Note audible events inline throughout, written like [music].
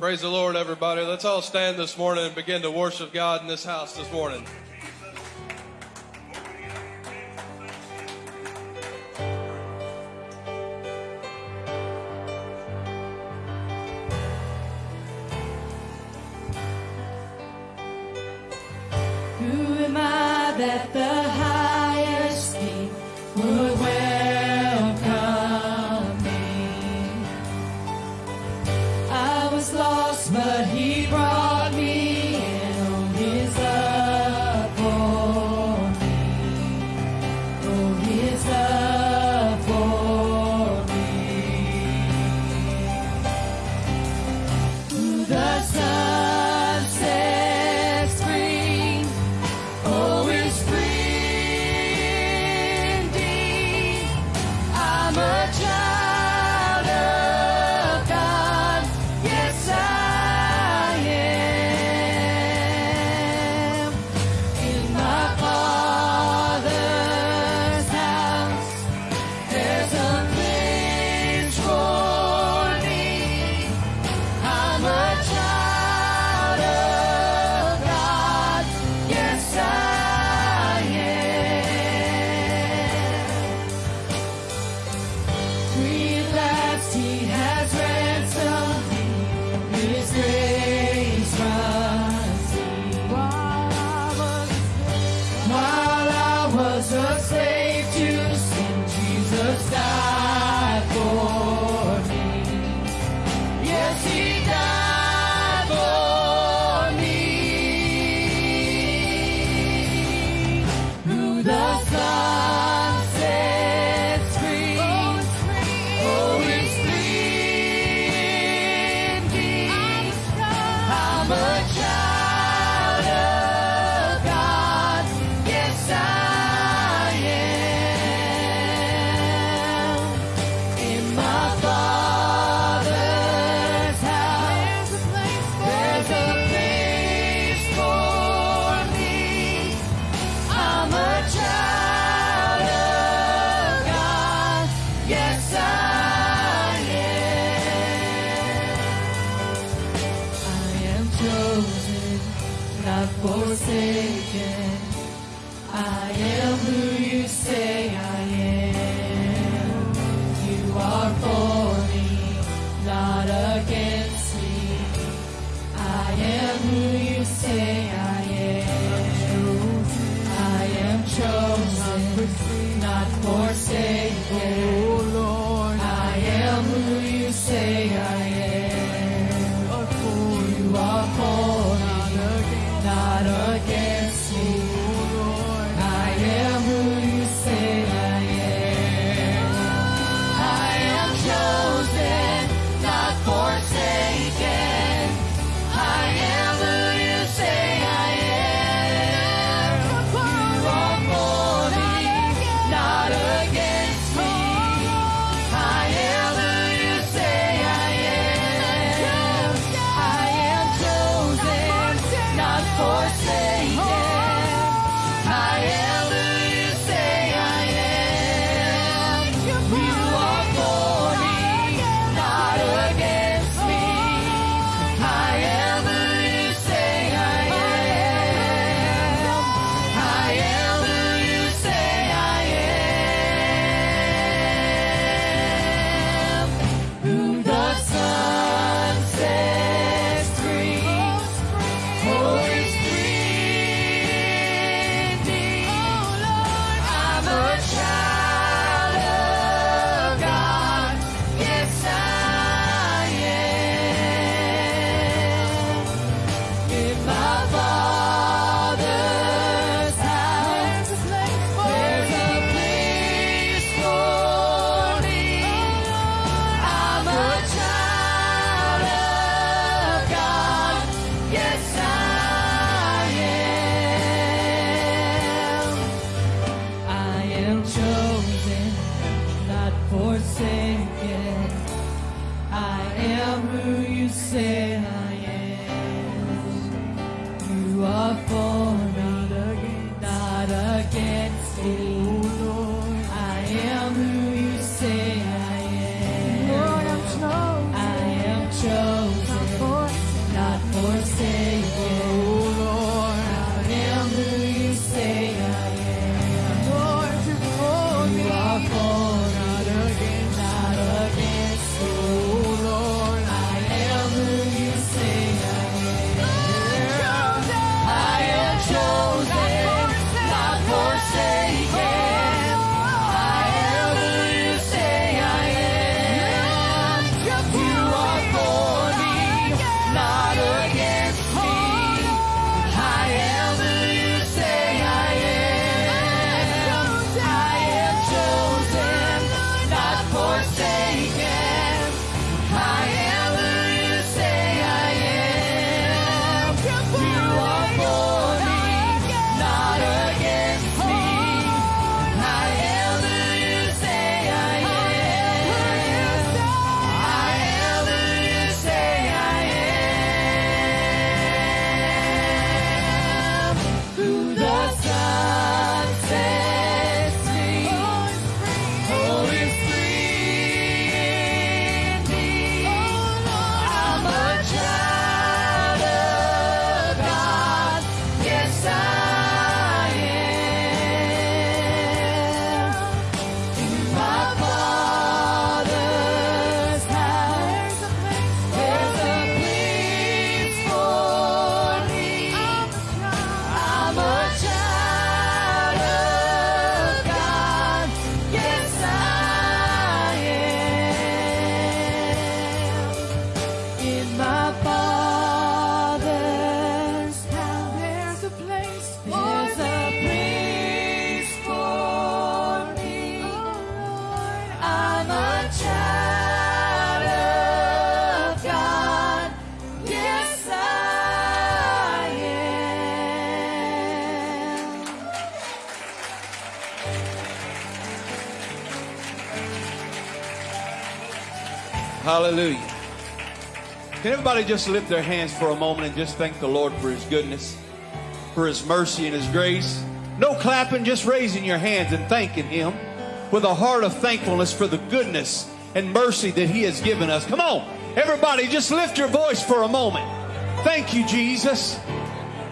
Praise the Lord, everybody. Let's all stand this morning and begin to worship God in this house this morning. God. Hallelujah. Can everybody just lift their hands for a moment and just thank the Lord for His goodness, for His mercy and His grace? No clapping, just raising your hands and thanking Him with a heart of thankfulness for the goodness and mercy that He has given us. Come on, everybody, just lift your voice for a moment. Thank you, Jesus.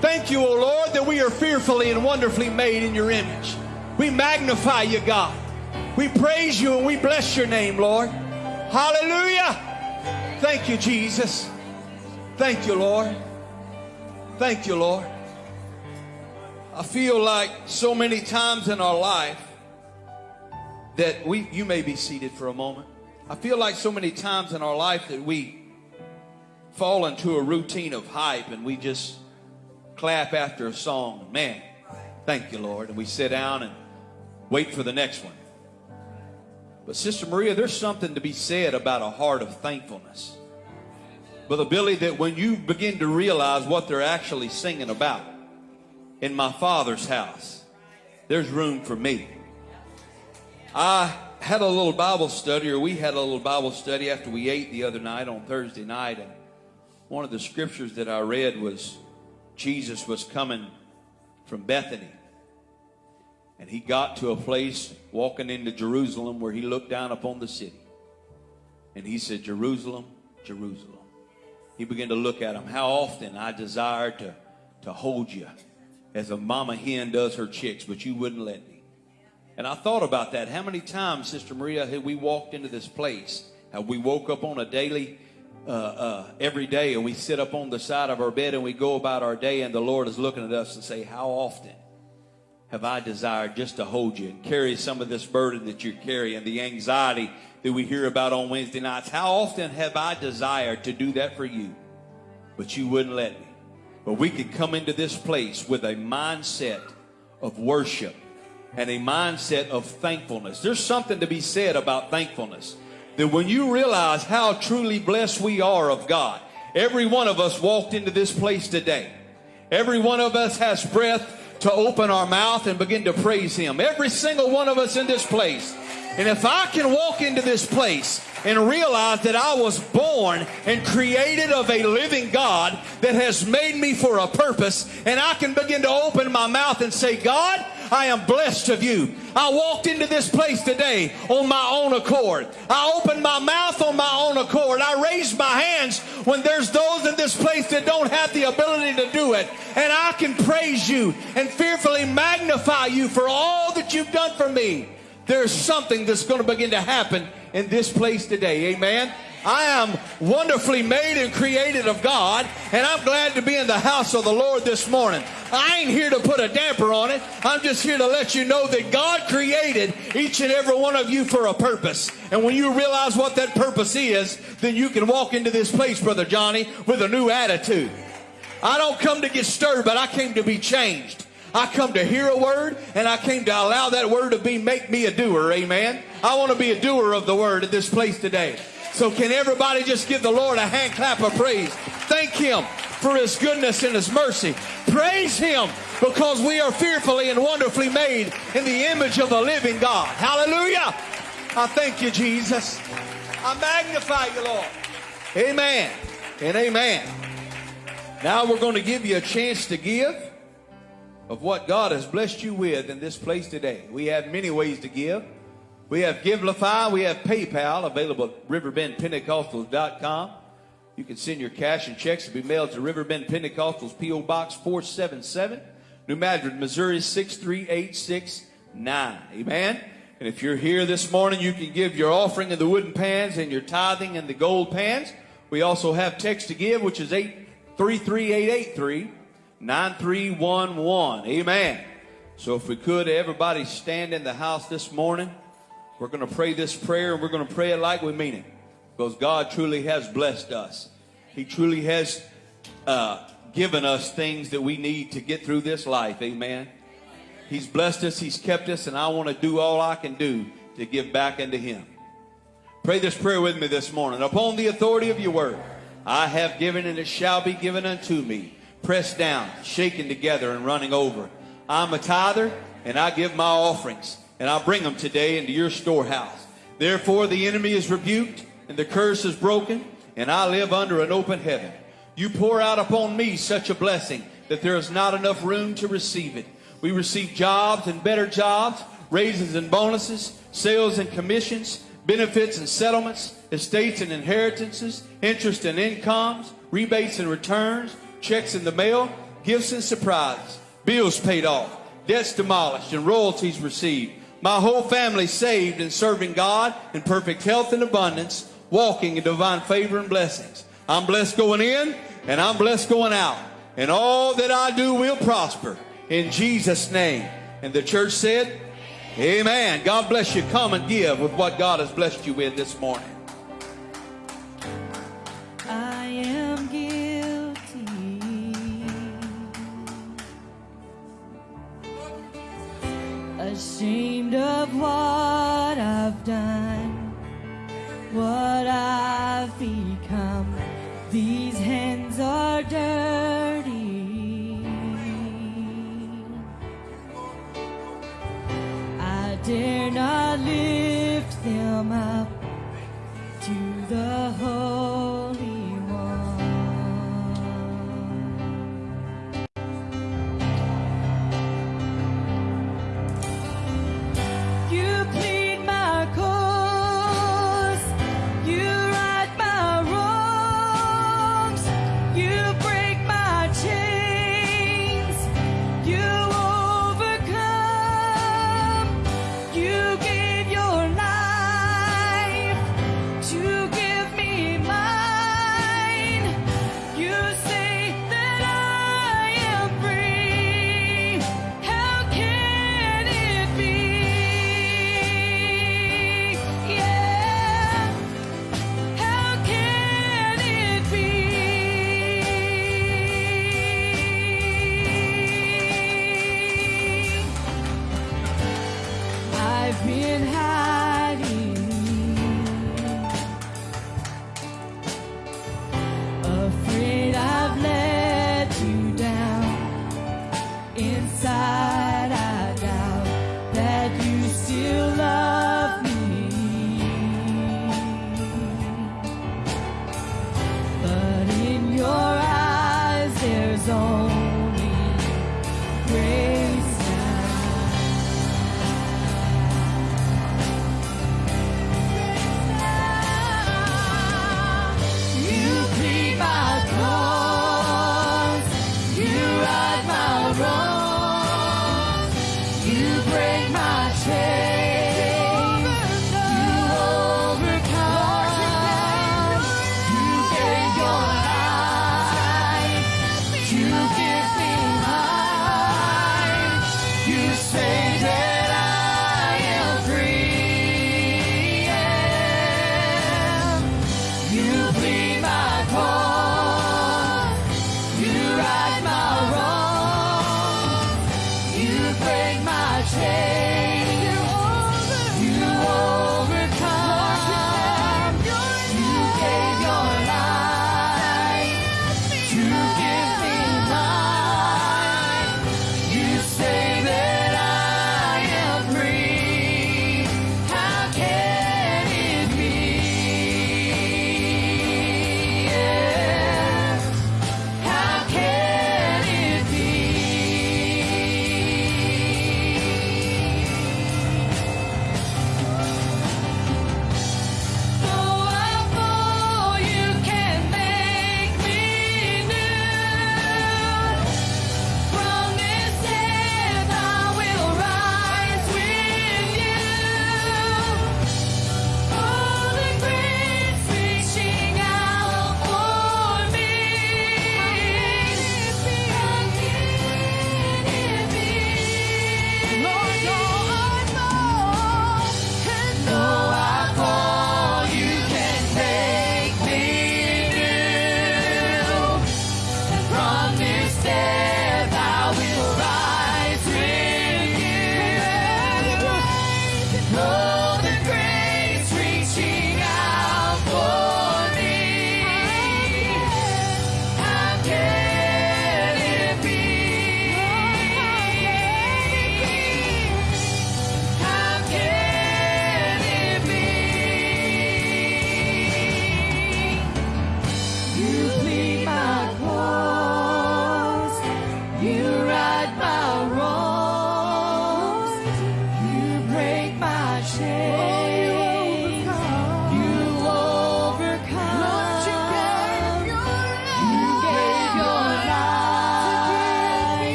Thank you, O Lord, that we are fearfully and wonderfully made in your image. We magnify you, God. We praise you and we bless your name, Lord. Hallelujah. Thank you, Jesus. Thank you, Lord. Thank you, Lord. I feel like so many times in our life that we, you may be seated for a moment. I feel like so many times in our life that we fall into a routine of hype and we just clap after a song. Man, thank you, Lord. And we sit down and wait for the next one. But Sister Maria, there's something to be said about a heart of thankfulness. Brother Billy, that when you begin to realize what they're actually singing about, in my father's house, there's room for me. I had a little Bible study, or we had a little Bible study after we ate the other night on Thursday night, and one of the scriptures that I read was Jesus was coming from Bethany. And he got to a place walking into Jerusalem where he looked down upon the city. And he said, Jerusalem, Jerusalem. He began to look at him. How often I desired to, to hold you as a mama hen does her chicks, but you wouldn't let me. And I thought about that. How many times, Sister Maria, have we walked into this place? Have we woke up on a daily, uh, uh, every day, and we sit up on the side of our bed and we go about our day, and the Lord is looking at us and say, How often have I desired just to hold you and carry some of this burden that you're carrying, the anxiety that we hear about on Wednesday nights? How often have I desired to do that for you, but you wouldn't let me? But we could come into this place with a mindset of worship and a mindset of thankfulness. There's something to be said about thankfulness. That when you realize how truly blessed we are of God, every one of us walked into this place today. Every one of us has breath to open our mouth and begin to praise Him. Every single one of us in this place. And if I can walk into this place and realize that I was born and created of a living God that has made me for a purpose, and I can begin to open my mouth and say, God, I am blessed of you. I walked into this place today on my own accord. I opened my mouth on my own accord. I raised my hands when there's those in this place that don't have the ability to do it. And I can praise you and fearfully magnify you for all that you've done for me. There's something that's going to begin to happen in this place today. Amen. I am wonderfully made and created of God, and I'm glad to be in the house of the Lord this morning. I ain't here to put a damper on it. I'm just here to let you know that God created each and every one of you for a purpose. And when you realize what that purpose is, then you can walk into this place, Brother Johnny, with a new attitude. I don't come to get stirred, but I came to be changed. I come to hear a word and I came to allow that word to be make me a doer. Amen. I want to be a doer of the word at this place today. So can everybody just give the Lord a hand clap of praise? Thank him for his goodness and his mercy. Praise him because we are fearfully and wonderfully made in the image of the living God. Hallelujah. I thank you, Jesus. I magnify you, Lord. Amen and amen. Now we're going to give you a chance to give of what God has blessed you with in this place today. We have many ways to give. We have Givelify, we have PayPal available at riverbendpentecostals.com. You can send your cash and checks to be mailed to Riverbend Pentecostals, P.O. Box 477, New Madrid, Missouri 63869. Amen. And if you're here this morning, you can give your offering in the wooden pans and your tithing in the gold pans. We also have text to give, which is 833 9311. Amen. So if we could, everybody stand in the house this morning. We're going to pray this prayer and we're going to pray it like we mean it. Because God truly has blessed us. He truly has uh, given us things that we need to get through this life. Amen. He's blessed us, He's kept us, and I want to do all I can do to give back unto Him. Pray this prayer with me this morning. Upon the authority of your word, I have given and it shall be given unto me. Pressed down, shaken together, and running over. I'm a tither, and I give my offerings, and I bring them today into your storehouse. Therefore, the enemy is rebuked, and the curse is broken, and I live under an open heaven. You pour out upon me such a blessing that there is not enough room to receive it. We receive jobs and better jobs, raises and bonuses, sales and commissions, benefits and settlements, estates and inheritances, interest and incomes, rebates and returns, checks in the mail, gifts and surprises, bills paid off, debts demolished, and royalties received. My whole family saved and serving God in perfect health and abundance, walking in divine favor and blessings. I'm blessed going in and I'm blessed going out. And all that I do will prosper in Jesus' name. And the church said, Amen. God bless you. Come and give with what God has blessed you with this morning. Ashamed of what I've done, what I've become. These hands are dirty. I dare not lift them up to the Holy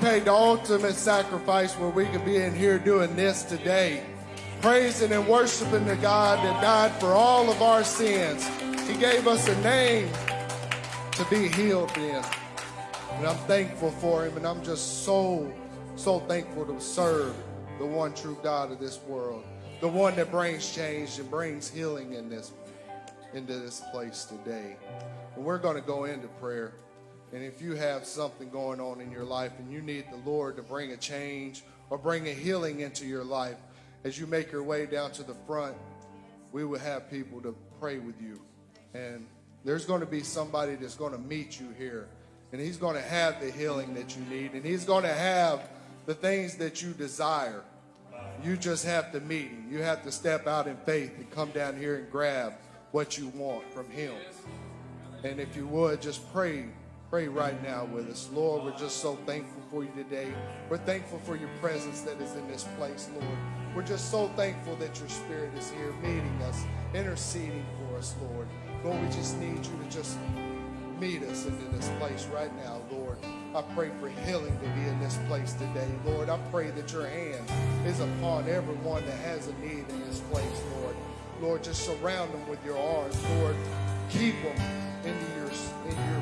paid the ultimate sacrifice where we could be in here doing this today, praising and worshiping the God that died for all of our sins. He gave us a name to be healed in. And I'm thankful for him, and I'm just so, so thankful to serve the one true God of this world, the one that brings change and brings healing in this, into this place today. And we're going to go into prayer. And if you have something going on in your life and you need the Lord to bring a change or bring a healing into your life, as you make your way down to the front, we will have people to pray with you. And there's going to be somebody that's going to meet you here. And he's going to have the healing that you need. And he's going to have the things that you desire. You just have to meet him. You have to step out in faith and come down here and grab what you want from him. And if you would, just pray Pray right now with us. Lord, we're just so thankful for you today. We're thankful for your presence that is in this place, Lord. We're just so thankful that your spirit is here meeting us, interceding for us, Lord. Lord, we just need you to just meet us into this place right now, Lord. I pray for healing to be in this place today, Lord. I pray that your hand is upon everyone that has a need in this place, Lord. Lord, just surround them with your arms, Lord. Keep them in your in your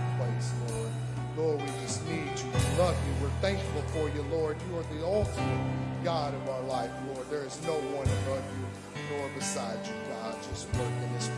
Lord. Lord, we just need you. We love you. We're thankful for you, Lord. You are the ultimate God of our life, Lord. There is no one above you nor beside you, God. Just work in this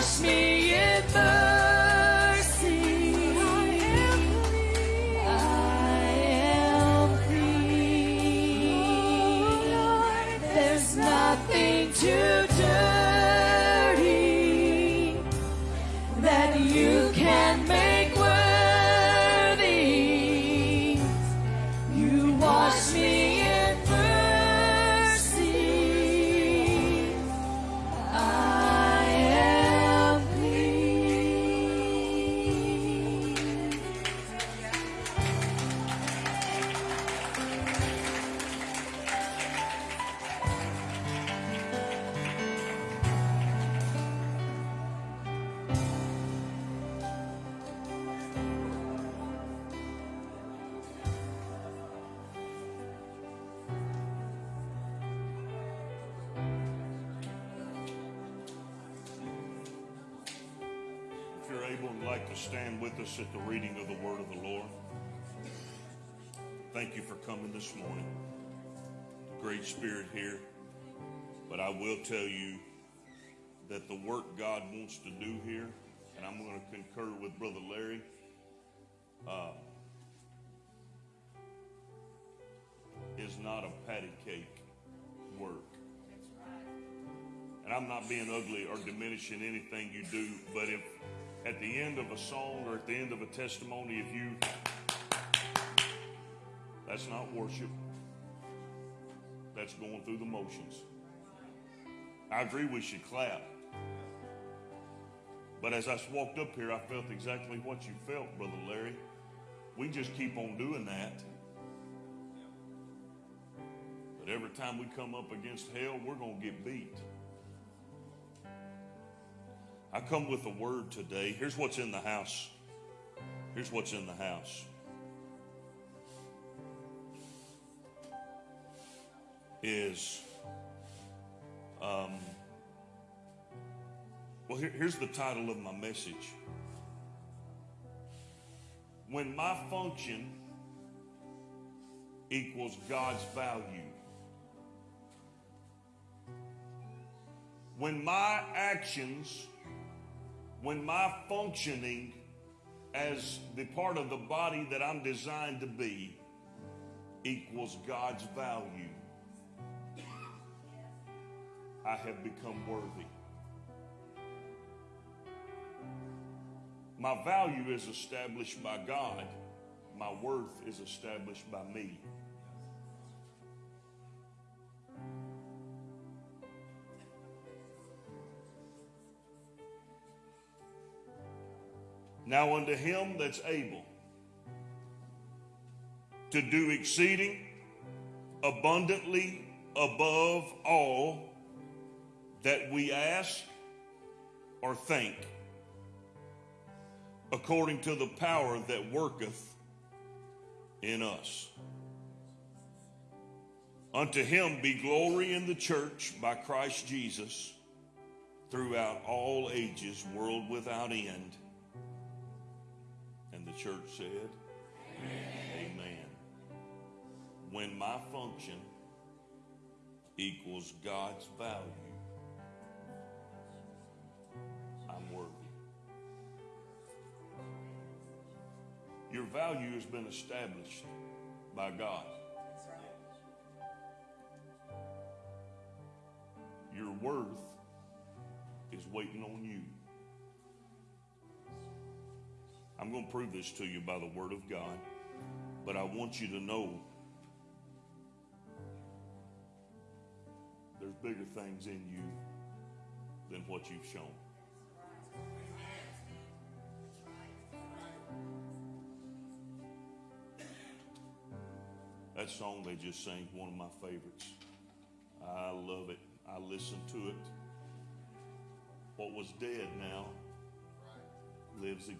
wash me in mercy. I am free. There's nothing too with Brother Larry, uh, is not a patty cake work. And I'm not being ugly or diminishing anything you do, but if at the end of a song or at the end of a testimony, if you, that's not worship. That's going through the motions. I agree we should clap. But as I walked up here, I felt exactly what you felt, Brother Larry. We just keep on doing that. But every time we come up against hell, we're going to get beat. I come with a word today. Here's what's in the house. Here's what's in the house. Is, um, well, here, here's the title of my message. When my function equals God's value. When my actions when my functioning as the part of the body that I'm designed to be equals God's value, I have become worthy. My value is established by God, my worth is established by me. Now unto him that's able to do exceeding abundantly above all that we ask or think, according to the power that worketh in us. Unto him be glory in the church by Christ Jesus throughout all ages, world without end. And the church said, Amen. Amen. When my function equals God's value, Your value has been established by God. Your worth is waiting on you. I'm going to prove this to you by the Word of God, but I want you to know there's bigger things in you than what you've shown. That song they just sang, one of my favorites. I love it. I listen to it. What was dead now lives again.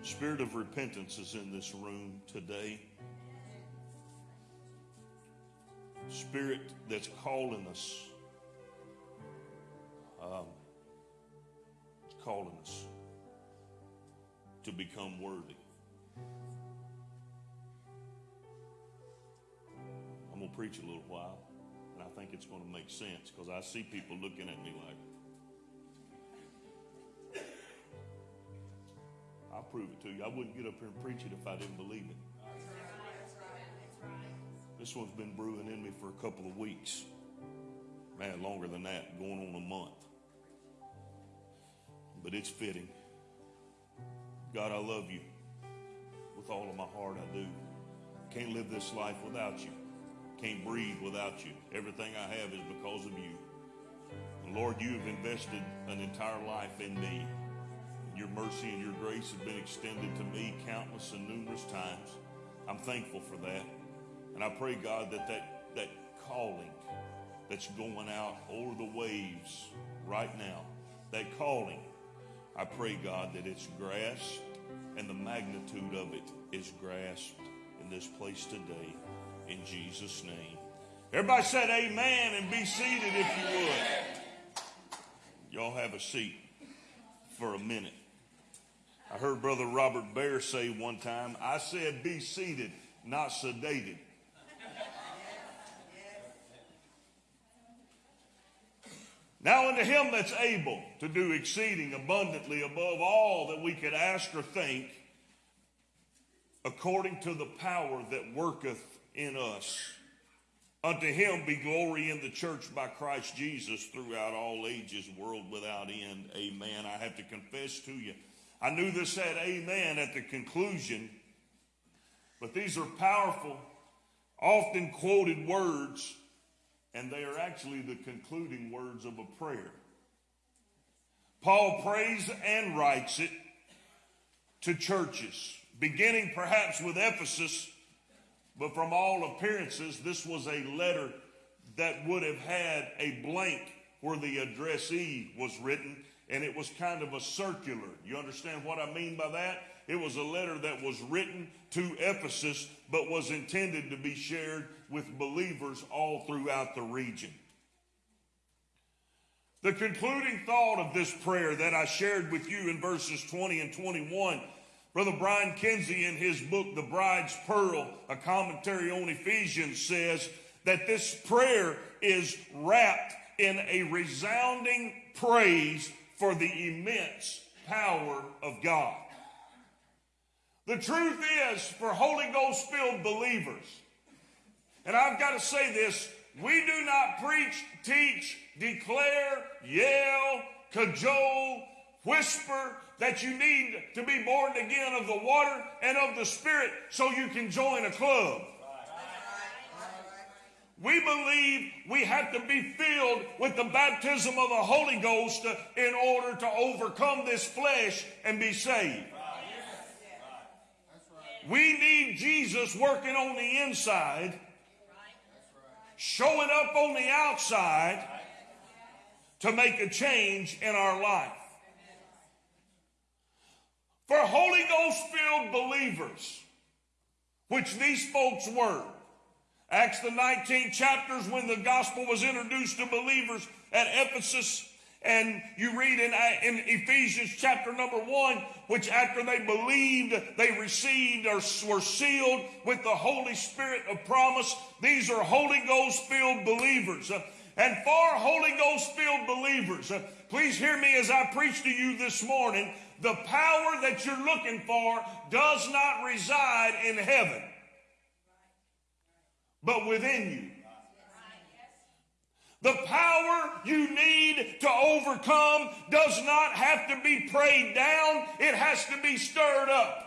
Spirit of repentance is in this room today. Spirit that's calling us. Um, calling us to become worthy. I'm going to preach a little while, and I think it's going to make sense because I see people looking at me like, I'll prove it to you. I wouldn't get up here and preach it if I didn't believe it. This one's been brewing in me for a couple of weeks. Man, longer than that, going on a month. But it's fitting. God, I love you with all of my heart. I do. Can't live this life without you. Can't breathe without you. Everything I have is because of you. Lord, you have invested an entire life in me. Your mercy and your grace have been extended to me countless and numerous times. I'm thankful for that. And I pray, God, that that, that calling that's going out over the waves right now, that calling, I pray, God, that it's grasped and the magnitude of it is grasped in this place today. In Jesus' name. Everybody said amen and be seated if you would. Y'all have a seat for a minute. I heard Brother Robert Bear say one time, I said be seated, not sedated. Now unto him that's able to do exceeding abundantly above all that we could ask or think, according to the power that worketh in us. Unto him be glory in the church by Christ Jesus throughout all ages, world without end. Amen. I have to confess to you, I knew this had amen at the conclusion, but these are powerful, often quoted words and they are actually the concluding words of a prayer. Paul prays and writes it to churches, beginning perhaps with Ephesus, but from all appearances, this was a letter that would have had a blank where the addressee was written, and it was kind of a circular. You understand what I mean by that? It was a letter that was written to Ephesus, but was intended to be shared with believers all throughout the region. The concluding thought of this prayer that I shared with you in verses 20 and 21, Brother Brian Kinsey in his book, The Bride's Pearl, a commentary on Ephesians, says that this prayer is wrapped in a resounding praise for the immense power of God. The truth is, for Holy Ghost filled believers, and I've got to say this we do not preach, teach, declare, yell, cajole, whisper that you need to be born again of the water and of the Spirit so you can join a club. We believe we have to be filled with the baptism of the Holy Ghost in order to overcome this flesh and be saved. We need Jesus working on the inside, showing up on the outside to make a change in our life. For Holy Ghost filled believers, which these folks were, Acts the 19th chapters when the gospel was introduced to believers at Ephesus and you read in, uh, in Ephesians chapter number one, which after they believed, they received or were sealed with the Holy Spirit of promise. These are Holy Ghost filled believers. Uh, and for Holy Ghost filled believers, uh, please hear me as I preach to you this morning. The power that you're looking for does not reside in heaven, but within you. The power you need to overcome does not have to be prayed down, it has to be stirred up.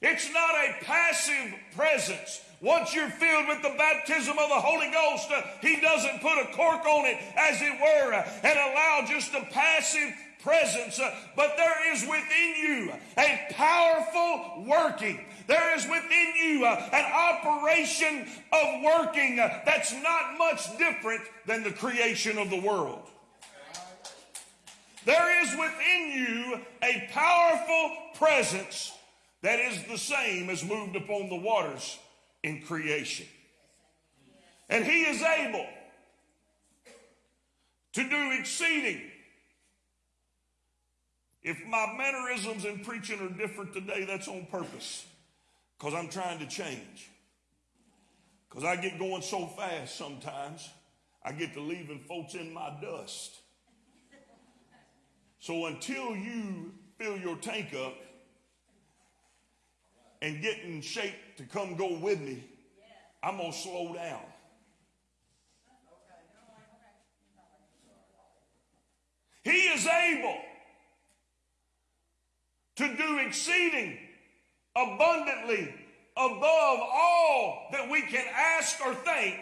It's not a passive presence Once you're filled with the baptism of the Holy Ghost, uh, He doesn't put a cork on it, as it were, uh, and allow just a passive presence, uh, but there is within you a powerful working. There is within you uh, an operation of working uh, that's not much different than the creation of the world. There is within you a powerful presence that is the same as moved upon the waters in creation. And he is able to do exceeding. If my mannerisms in preaching are different today, that's on purpose because I'm trying to change. Because I get going so fast sometimes, I get to leaving folks in my dust. So until you fill your tank up and get in shape to come go with me, I'm going to slow down. He is able to do exceeding abundantly above all that we can ask or think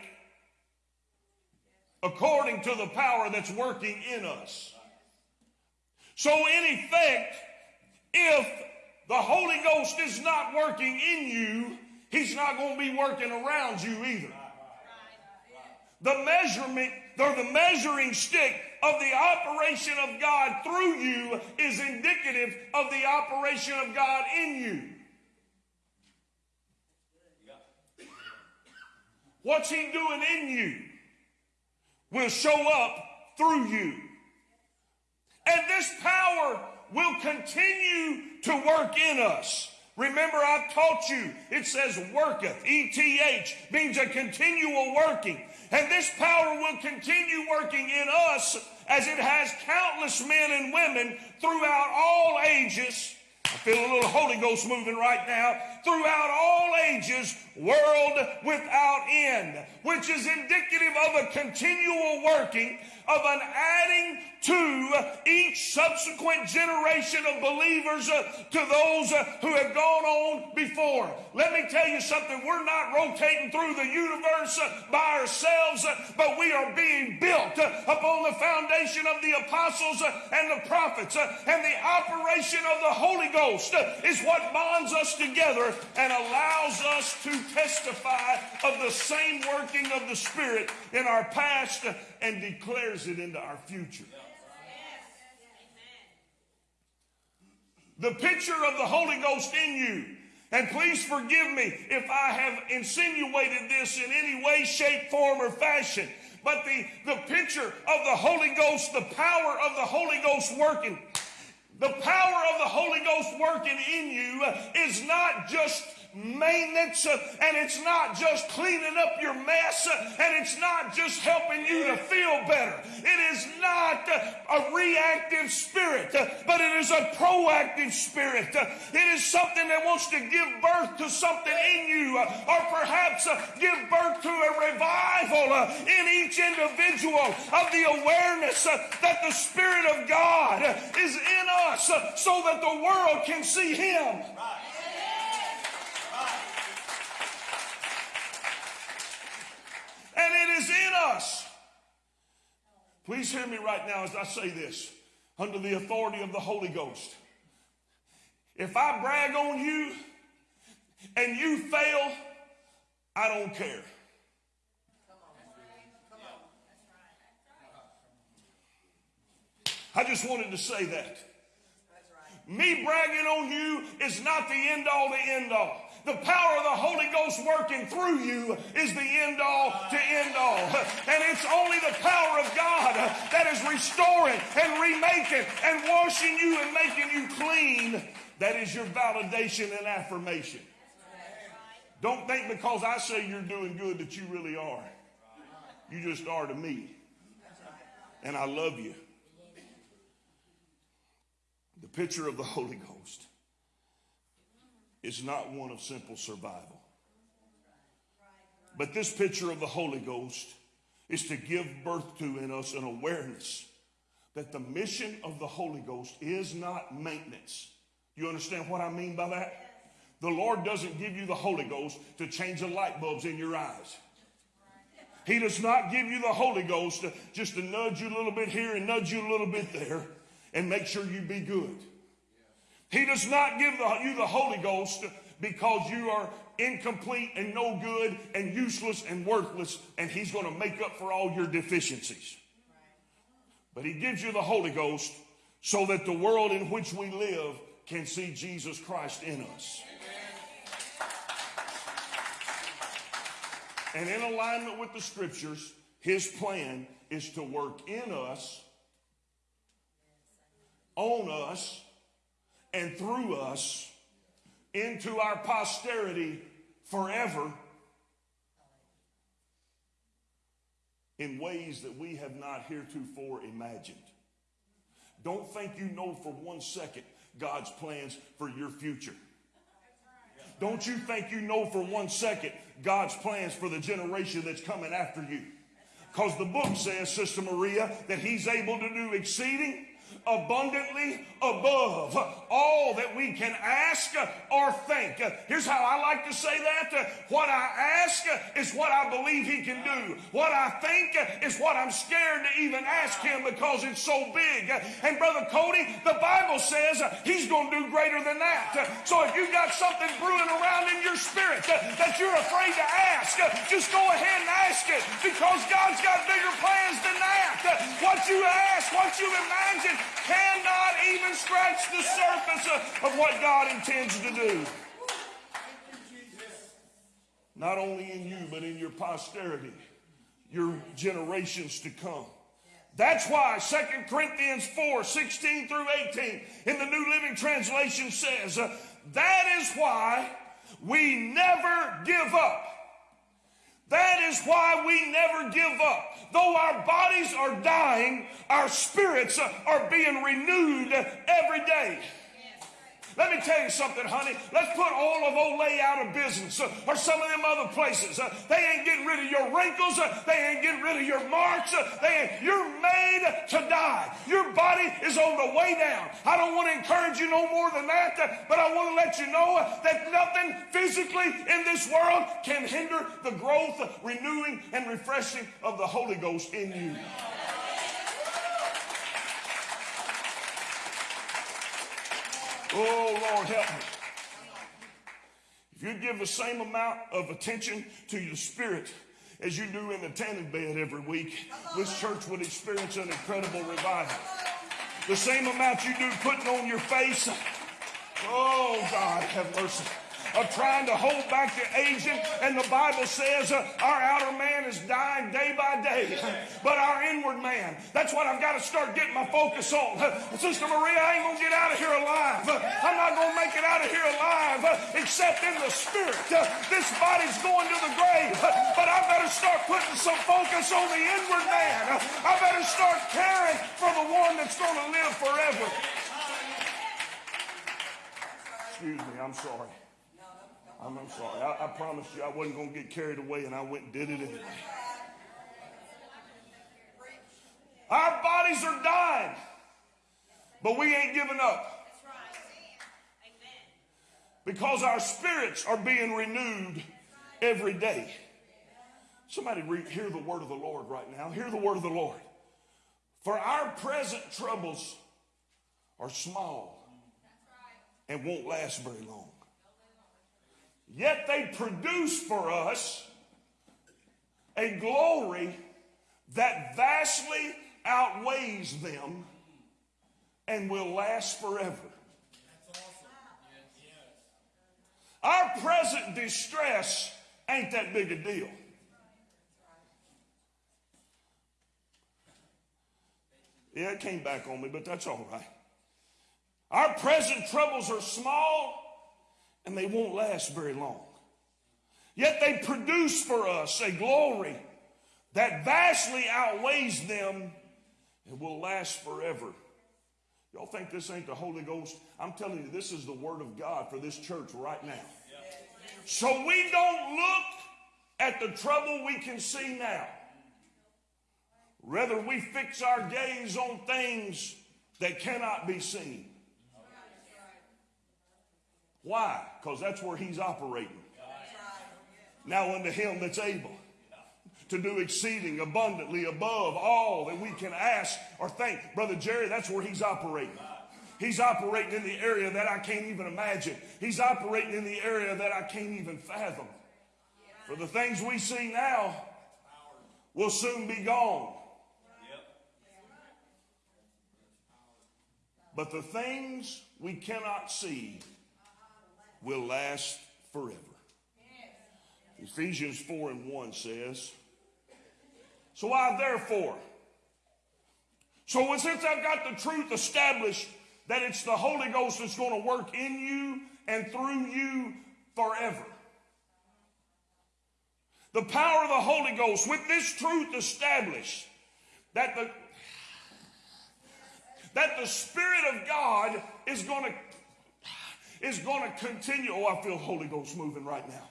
according to the power that's working in us. So, in effect, if the Holy Ghost is not working in you, He's not going to be working around you either. The measurement or the measuring stick of the operation of God through you is indicative of the operation of God in you. What's He doing in you will show up through you. And this power will continue to work in us. Remember, I've taught you, it says worketh, E T H, means a continual working. And this power will continue working in us as it has countless men and women throughout all ages. I feel a little Holy Ghost moving right now. Throughout all ages, world without end, which is indicative of a continual working of an adding to each subsequent generation of believers uh, to those uh, who have gone on before. Let me tell you something. We're not rotating through the universe uh, by ourselves, but we are being built upon the foundation of the apostles and the prophets. and the operation of the Holy Ghost is what bonds us together and allows us to testify of the same working of the Spirit in our past and declares it into our future. The picture of the Holy Ghost in you. And please forgive me if I have insinuated this in any way, shape, form, or fashion. But the, the picture of the Holy Ghost, the power of the Holy Ghost working, the power of the Holy Ghost working in you is not just maintenance and it's not just cleaning up your mess and it's not just helping you to feel better. It is not a reactive spirit, but it is a proactive spirit. It is something that wants to give birth to something in you or perhaps give birth to a revival in each individual of the awareness that the Spirit of God is in us so that the world can see Him. And it is in us. Please hear me right now as I say this under the authority of the Holy Ghost. If I brag on you and you fail, I don't care. I just wanted to say that. Me bragging on you is not the end all, the end all. The power of the Holy Ghost working through you is the end all to end all. And it's only the power of God that is restoring and remaking and washing you and making you clean. That is your validation and affirmation. Don't think because I say you're doing good that you really are. You just are to me. And I love you. The picture of the Holy Ghost is not one of simple survival. But this picture of the Holy Ghost is to give birth to in us an awareness that the mission of the Holy Ghost is not maintenance. You understand what I mean by that? The Lord doesn't give you the Holy Ghost to change the light bulbs in your eyes. He does not give you the Holy Ghost to, just to nudge you a little bit here and nudge you a little bit there and make sure you be good. He does not give the, you the Holy Ghost because you are incomplete and no good and useless and worthless, and He's going to make up for all your deficiencies. But He gives you the Holy Ghost so that the world in which we live can see Jesus Christ in us. And in alignment with the scriptures, His plan is to work in us, on us, and through us into our posterity forever in ways that we have not heretofore imagined. Don't think you know for one second God's plans for your future. Don't you think you know for one second God's plans for the generation that's coming after you? Because the book says, Sister Maria, that He's able to do exceeding abundantly above all that we can ask or think. Here's how I like to say that. What I ask is what I believe he can do. What I think is what I'm scared to even ask him because it's so big. And Brother Cody, the Bible says he's going to do greater than that. So if you've got something brewing around in your spirit that you're afraid to ask, just go ahead and ask it because God's got bigger plans than that. What you ask, what you imagine, cannot even scratch the surface of what God intends to do. Not only in you, but in your posterity, your generations to come. That's why 2 Corinthians 4 16 through 18 in the New Living Translation says, uh, That is why we never give up. That is why we never give up. Though our bodies are dying, our spirits are being renewed every day. Let me tell you something, honey. Let's put all of Olay out of business uh, or some of them other places. Uh, they ain't getting rid of your wrinkles. Uh, they ain't getting rid of your marks. Uh, they you're made to die. Your body is on the way down. I don't want to encourage you no more than that, uh, but I want to let you know uh, that nothing physically in this world can hinder the growth, renewing, and refreshing of the Holy Ghost in you. Oh, Lord, help me. If you give the same amount of attention to your spirit as you do in the tanning bed every week, this church would experience an incredible revival. The same amount you do putting on your face, oh, God, have mercy of trying to hold back the aging. And the Bible says uh, our outer man is dying day by day, but our inward man, that's what I've got to start getting my focus on. Sister Maria, I ain't going to get out of here alive. I'm not going to make it out of here alive except in the spirit. This body's going to the grave, but I better start putting some focus on the inward man. I better start caring for the one that's going to live forever. Excuse me, I'm sorry. I'm, I'm sorry. I, I promised you I wasn't going to get carried away, and I went and did it anyway. Our bodies are dying, but we ain't giving up. Because our spirits are being renewed every day. Somebody hear the word of the Lord right now. Hear the word of the Lord. For our present troubles are small and won't last very long. Yet they produce for us a glory that vastly outweighs them and will last forever. Our present distress ain't that big a deal. Yeah, it came back on me, but that's all right. Our present troubles are small and they won't last very long. Yet they produce for us a glory that vastly outweighs them and will last forever. Y'all think this ain't the Holy Ghost? I'm telling you, this is the Word of God for this church right now. So we don't look at the trouble we can see now. Rather, we fix our gaze on things that cannot be seen. Why? Because that's where he's operating. Now unto him that's able to do exceeding abundantly above all that we can ask or think. Brother Jerry, that's where he's operating. He's operating in the area that I can't even imagine. He's operating in the area that I can't even fathom. For the things we see now will soon be gone. But the things we cannot see will last forever. Ephesians 4 and 1 says, So I therefore, so since I've got the truth established that it's the Holy Ghost that's going to work in you and through you forever. The power of the Holy Ghost, with this truth established, that the that the Spirit of God is going to is going to continue. Oh, I feel Holy Ghost moving right now.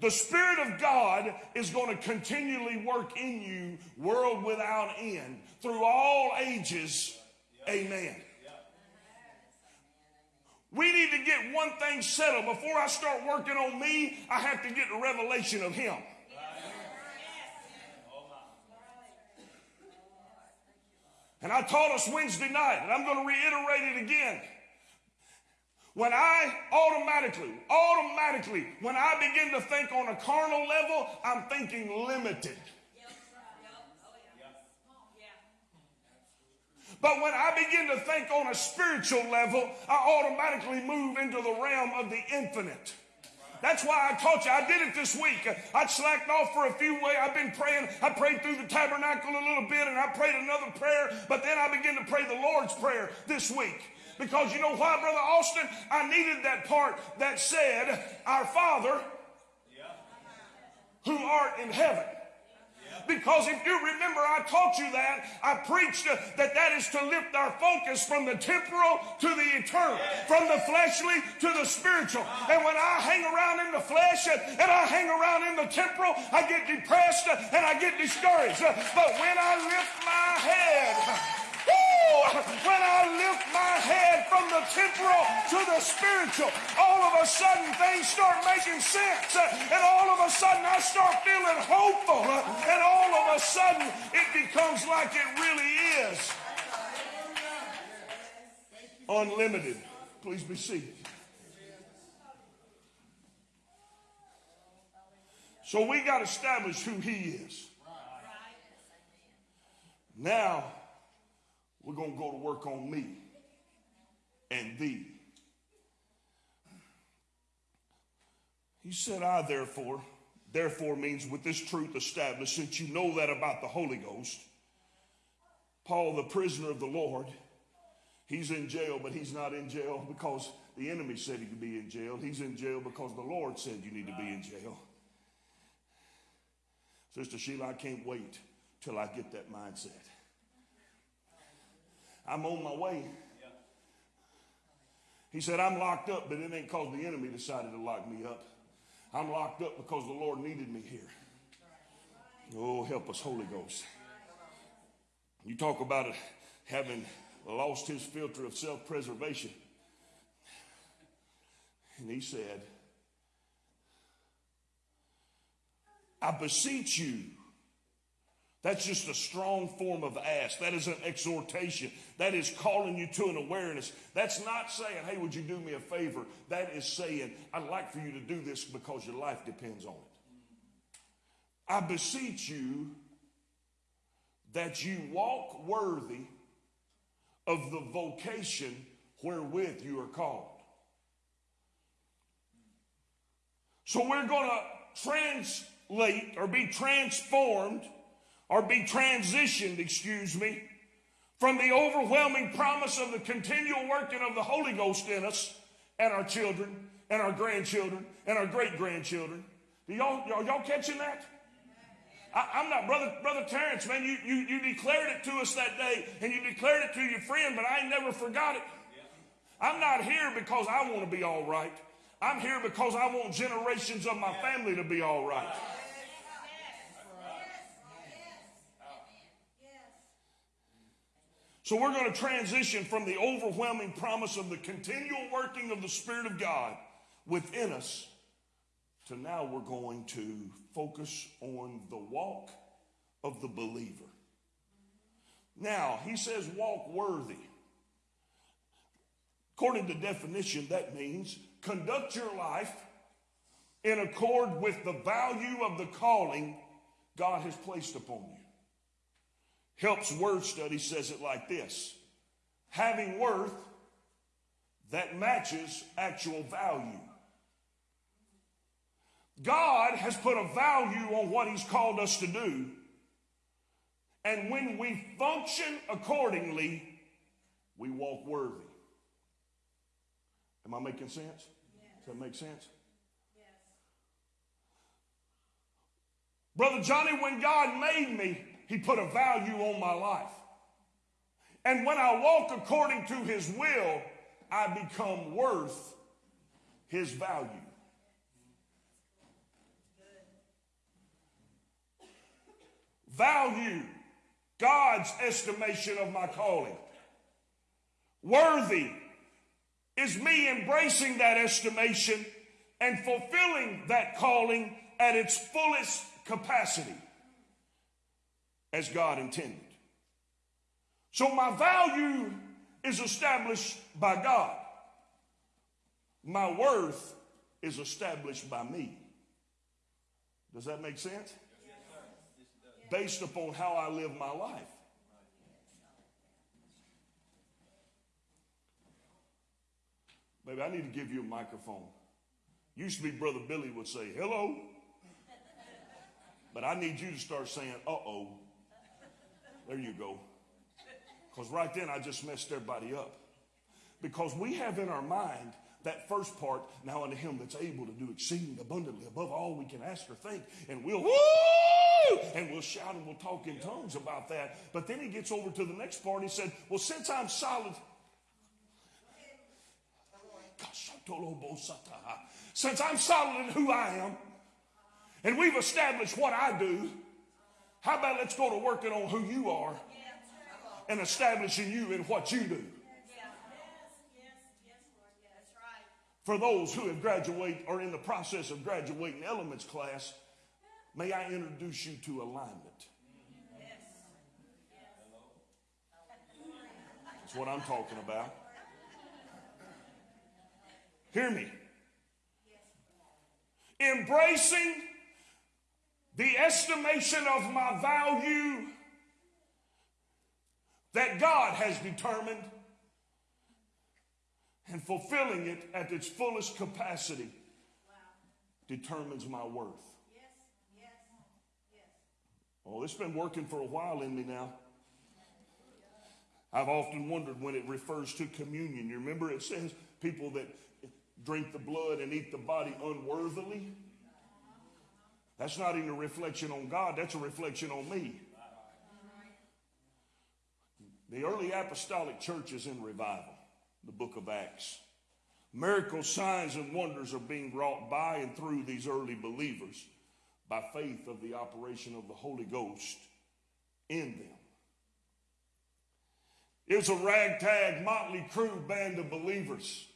The Spirit of God is going to continually work in you, world without end, through all ages. Amen. We need to get one thing settled. Before I start working on me, I have to get the revelation of Him. And I taught us Wednesday night, and I'm going to reiterate it again. When I automatically, automatically, when I begin to think on a carnal level, I'm thinking limited. But when I begin to think on a spiritual level, I automatically move into the realm of the infinite. That's why I taught you. I did it this week. I slacked off for a few weeks. I've been praying. I prayed through the tabernacle a little bit and I prayed another prayer, but then I began to pray the Lord's Prayer this week. Because you know why, Brother Austin? I needed that part that said, Our Father who art in heaven. Because if you remember, I taught you that. I preached that that is to lift our focus from the temporal to the eternal, from the fleshly to the spiritual. And when I hang around in the flesh and I hang around in the temporal, I get depressed and I get discouraged. But when I lift my head, when I lift my head from the temporal to the spiritual, all of a sudden things start making sense. And all of a sudden I start feeling hopeful. And all of a sudden it becomes like it really is. Unlimited. Please be seated. So we got to establish who he is. Now, we're going to go to work on me and thee. He said, I therefore, therefore means with this truth established, since you know that about the Holy Ghost, Paul, the prisoner of the Lord, he's in jail, but he's not in jail because the enemy said he could be in jail. He's in jail because the Lord said you need to be in jail. Sister Sheila, I can't wait till I get that mindset. I'm on my way. He said, I'm locked up, but it ain't because the enemy decided to lock me up. I'm locked up because the Lord needed me here. Oh, help us, Holy Ghost. You talk about having lost his filter of self preservation. And he said, I beseech you that's just a strong form of ask. That is an exhortation. That is calling you to an awareness. That's not saying, hey, would you do me a favor? That is saying, I'd like for you to do this because your life depends on it. I beseech you that you walk worthy of the vocation wherewith you are called. So we're going to translate or be transformed or be transitioned, excuse me, from the overwhelming promise of the continual working of the Holy Ghost in us and our children and our grandchildren and our great grandchildren. Y'all, y'all, y'all catching that? I, am not, brother, brother Terrence, man. You, you, you declared it to us that day, and you declared it to your friend, but I never forgot it. I'm not here because I want to be all right. I'm here because I want generations of my family to be all right. So we're going to transition from the overwhelming promise of the continual working of the Spirit of God within us to now we're going to focus on the walk of the believer. Now, he says walk worthy. According to definition, that means conduct your life in accord with the value of the calling God has placed upon you. Helps Word Study says it like this having worth that matches actual value. God has put a value on what He's called us to do. And when we function accordingly, we walk worthy. Am I making sense? Does that make sense? Brother Johnny, when God made me, He put a value on my life. And when I walk according to His will, I become worth His value. Value, God's estimation of my calling. Worthy is me embracing that estimation and fulfilling that calling at its fullest capacity as God intended. So my value is established by God. My worth is established by me. Does that make sense? Based upon how I live my life. Maybe I need to give you a microphone. Used to be Brother Billy would say, hello. But I need you to start saying, uh oh. There you go. Because right then I just messed everybody up. Because we have in our mind that first part, now unto him that's able to do exceeding abundantly above all we can ask or think. And we'll woo! And we'll shout and we'll talk in tongues about that. But then he gets over to the next part and he said, Well, since I'm solid, since I'm solid in who I am, and we've established what I do, how about let's go to working on who you are and establishing you in what you do? For those who have graduated or in the process of graduating elements class, may I introduce you to alignment. That's what I'm talking about. Hear me. Embracing the estimation of my value that God has determined and fulfilling it at its fullest capacity determines my worth. Oh, it's been working for a while in me now. I've often wondered when it refers to communion. You remember it says people that drink the blood and eat the body unworthily? That's not even a reflection on God, that's a reflection on me. The early apostolic church is in revival, the book of Acts. Miracles, signs, and wonders are being wrought by and through these early believers by faith of the operation of the Holy Ghost in them. It was a ragtag, motley crew band of believers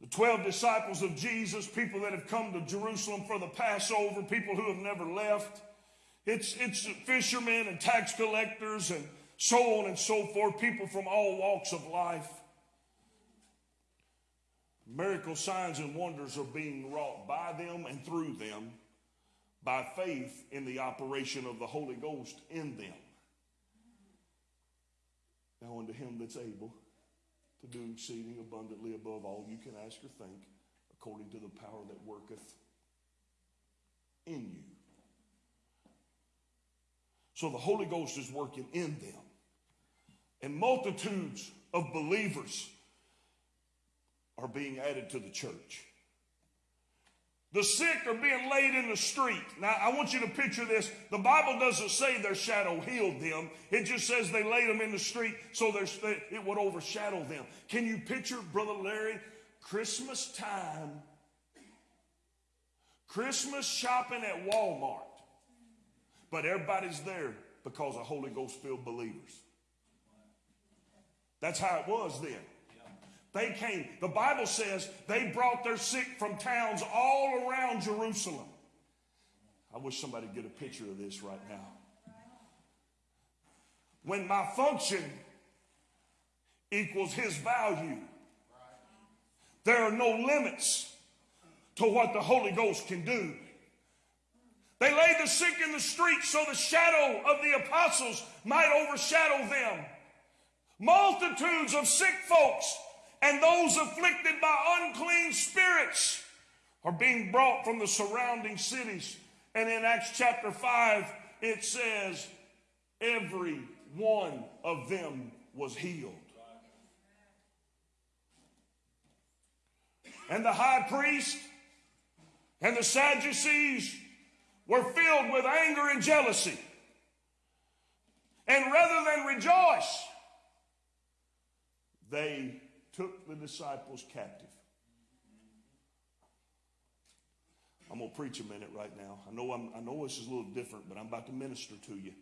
the 12 disciples of Jesus, people that have come to Jerusalem for the Passover, people who have never left. It's, it's fishermen and tax collectors and so on and so forth, people from all walks of life. Miracle signs and wonders are being wrought by them and through them by faith in the operation of the Holy Ghost in them. Now unto him that's able to do exceeding abundantly above all you can ask or think, according to the power that worketh in you. So the Holy Ghost is working in them. And multitudes of believers are being added to the church. The sick are being laid in the street. Now, I want you to picture this. The Bible doesn't say their shadow healed them. It just says they laid them in the street so it would overshadow them. Can you picture, Brother Larry, Christmas time, Christmas shopping at Walmart, but everybody's there because of Holy Ghost filled believers. That's how it was then. They came, the Bible says they brought their sick from towns all around Jerusalem. I wish somebody could get a picture of this right now. When my function equals his value, there are no limits to what the Holy Ghost can do. They laid the sick in the streets so the shadow of the apostles might overshadow them. Multitudes of sick folks and those afflicted by unclean spirits are being brought from the surrounding cities. And in Acts chapter 5, it says, every one of them was healed. And the high priest and the Sadducees were filled with anger and jealousy. And rather than rejoice, they took the disciples captive. I'm going to preach a minute right now. I know, I'm, I know this is a little different, but I'm about to minister to you.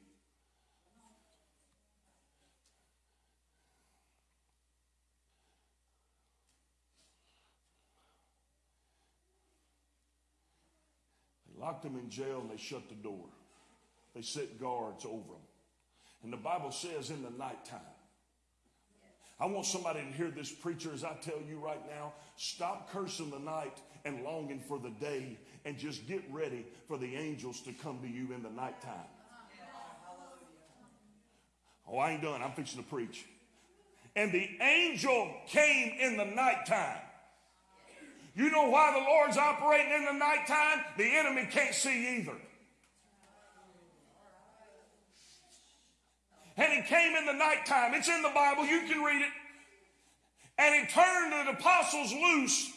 They locked them in jail and they shut the door. They set guards over them. And the Bible says in the nighttime, I want somebody to hear this preacher as I tell you right now stop cursing the night and longing for the day and just get ready for the angels to come to you in the nighttime. Oh, I ain't done. I'm fixing to preach. And the angel came in the nighttime. You know why the Lord's operating in the nighttime? The enemy can't see either. And he came in the nighttime. It's in the Bible. You can read it. And he turned the apostles loose.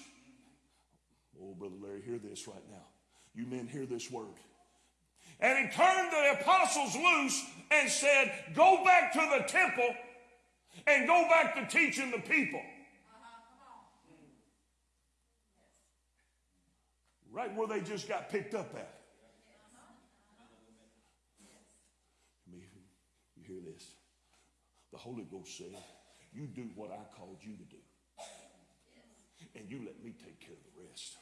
Oh, Brother Larry, hear this right now. You men hear this word. And he turned the apostles loose and said, Go back to the temple and go back to teaching the people. Right where they just got picked up at. You hear this? The Holy Ghost said, You do what I called you to do. And you let me take care of the rest.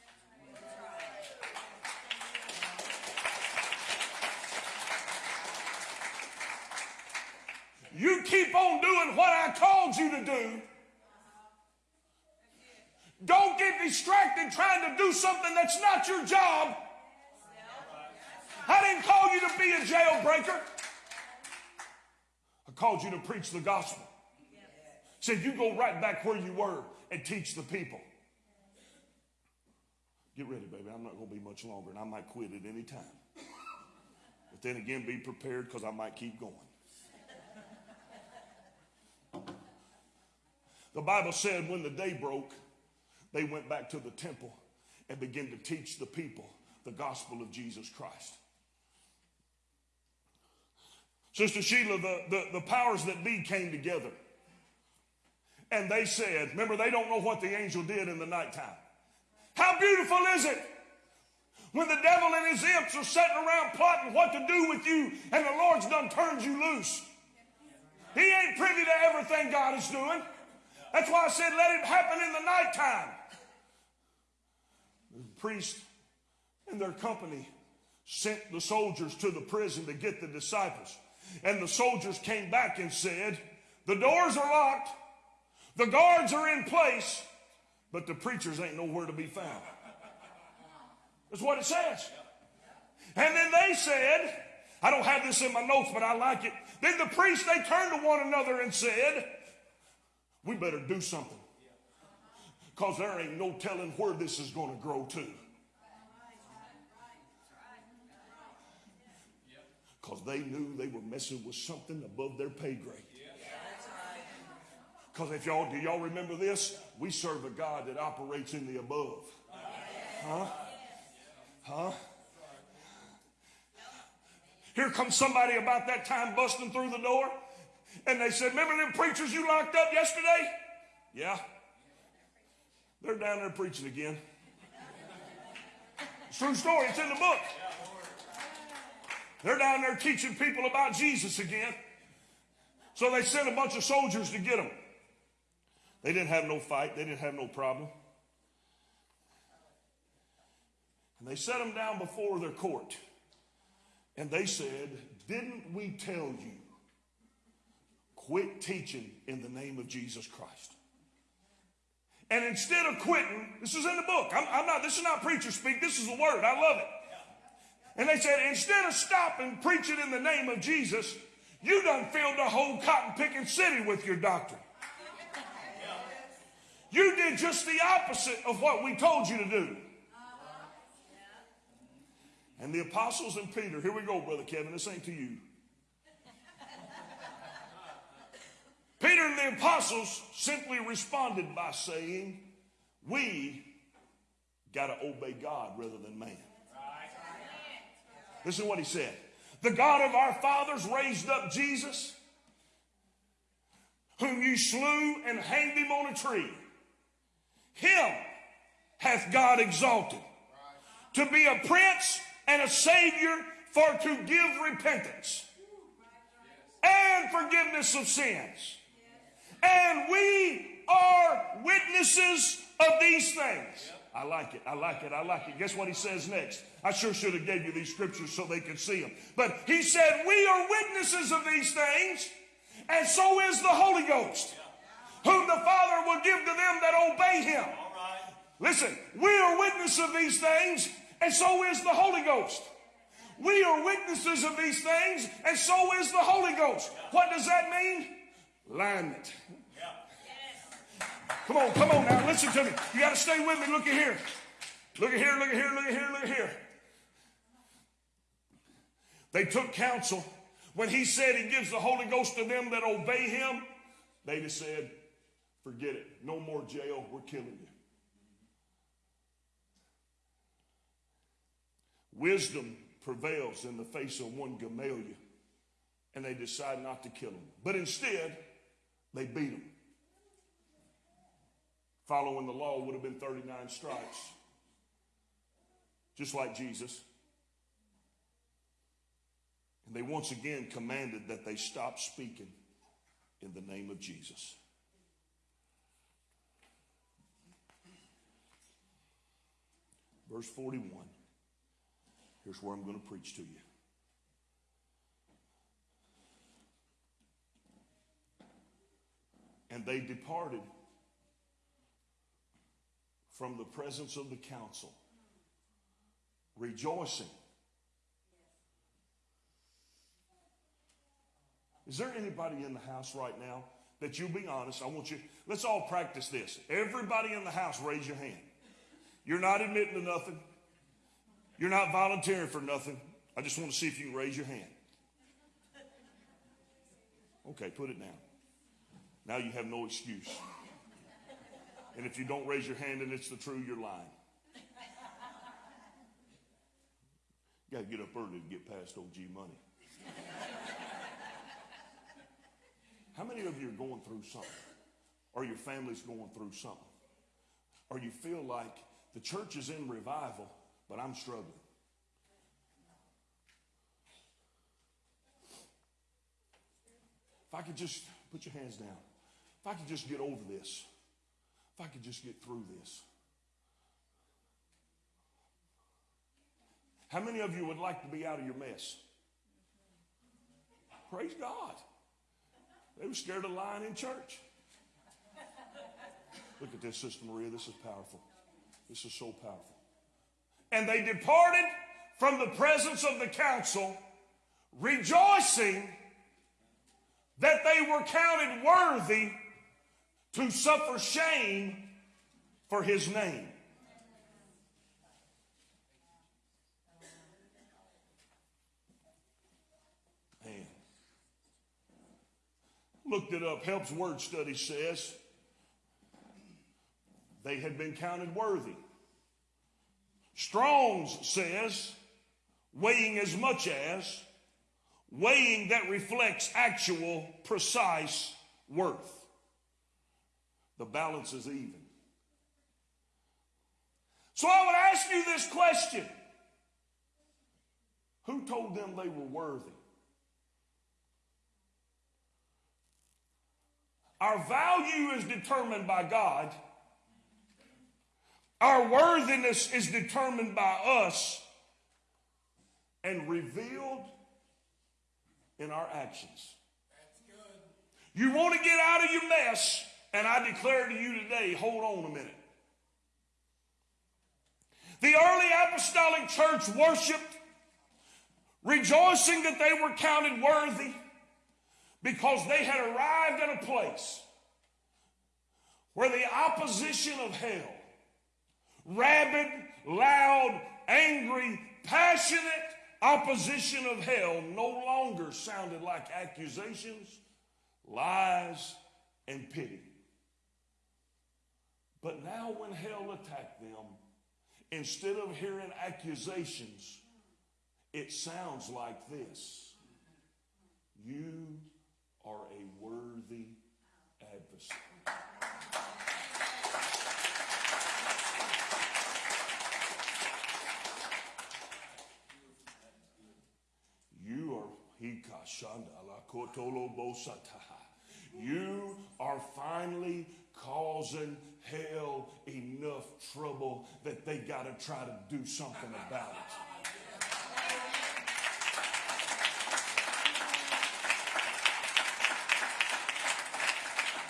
You keep on doing what I called you to do. Don't get distracted trying to do something that's not your job. I didn't call you to be a jailbreaker. Called you to preach the gospel. Said you go right back where you were and teach the people. Get ready, baby. I'm not going to be much longer, and I might quit at any time. But then again, be prepared because I might keep going. The Bible said when the day broke, they went back to the temple and began to teach the people the gospel of Jesus Christ. Sister Sheila, the, the, the powers that be came together. And they said, remember, they don't know what the angel did in the nighttime. How beautiful is it when the devil and his imps are sitting around plotting what to do with you, and the Lord's done turned you loose? He ain't privy to everything God is doing. That's why I said, let it happen in the nighttime. The priest and their company sent the soldiers to the prison to get the disciples. And the soldiers came back and said, The doors are locked, the guards are in place, but the preachers ain't nowhere to be found. That's what it says. And then they said, I don't have this in my notes, but I like it. Then the priests, they turned to one another and said, We better do something. Because there ain't no telling where this is going to grow to. Because they knew they were messing with something above their pay grade. Because if y'all, do y'all remember this? We serve a God that operates in the above. Huh? Huh? Here comes somebody about that time busting through the door. And they said, Remember them preachers you locked up yesterday? Yeah. They're down there preaching again. It's true story, it's in the book. They're down there teaching people about Jesus again. So they sent a bunch of soldiers to get them. They didn't have no fight, they didn't have no problem. And they set them down before their court. And they said, Didn't we tell you? Quit teaching in the name of Jesus Christ. And instead of quitting, this is in the book. I'm, I'm not, this is not preacher speak, this is the word. I love it. And they said, instead of stopping preaching in the name of Jesus, you done filled the whole cotton picking city with your doctrine. You did just the opposite of what we told you to do. And the apostles and Peter, here we go, Brother Kevin, this ain't to you. Peter and the apostles simply responded by saying, We got to obey God rather than man. Listen is what he said. The God of our fathers raised up Jesus, whom you slew and hanged him on a tree. Him hath God exalted to be a prince and a savior for to give repentance and forgiveness of sins. And we are witnesses of these things. I like it. I like it. I like it. Guess what he says next? I sure should have gave you these scriptures so they could see them. But he said, we are witnesses of these things, and so is the Holy Ghost, whom the Father will give to them that obey him. Listen, we are witnesses of these things, and so is the Holy Ghost. We are witnesses of these things, and so is the Holy Ghost. What does that mean? Alignment. Come on, come on now, listen to me. You got to stay with me. Look at here. Look at here, look at here, look at here, look at here. They took counsel. When he said he gives the Holy Ghost to them that obey him, they just said, forget it. No more jail. We're killing you. Wisdom prevails in the face of one Gamaliel, and they decide not to kill him. But instead, they beat him. Following the law would have been 39 stripes, just like Jesus. And they once again commanded that they stop speaking in the name of Jesus. Verse 41. Here's where I'm going to preach to you. And they departed from the presence of the council, rejoicing. Is there anybody in the house right now that you'll be honest? I want you, let's all practice this. Everybody in the house, raise your hand. You're not admitting to nothing. You're not volunteering for nothing. I just want to see if you can raise your hand. Okay, put it down. Now you have no excuse. And if you don't raise your hand and it's the truth, you're lying. You got to get up early to get past OG money. How many of you are going through something? Or your family's going through something? Or you feel like the church is in revival, but I'm struggling. If I could just put your hands down, if I could just get over this, if I could just get through this. How many of you would like to be out of your mess? Praise God. They were scared of lying in church. Look at this, Sister Maria. This is powerful. This is so powerful. And they departed from the presence of the council, rejoicing that they were counted worthy to suffer shame for his name. Looked it up. Helps Word Study says they had been counted worthy. Strong's says weighing as much as weighing that reflects actual, precise worth. The balance is even. So I would ask you this question Who told them they were worthy? Our value is determined by God. Our worthiness is determined by us and revealed in our actions. You want to get out of your mess, and I declare to you today hold on a minute. The early apostolic church worshiped, rejoicing that they were counted worthy because they had arrived at a place where the opposition of hell, rabid, loud, angry, passionate opposition of hell no longer sounded like accusations, lies, and pity. But now, when hell attacked them, instead of hearing accusations, it sounds like this You are a worthy adversary. You are hikashanda la kotolo bosataha. You are finally causing hell enough trouble that they got to try to do something about it.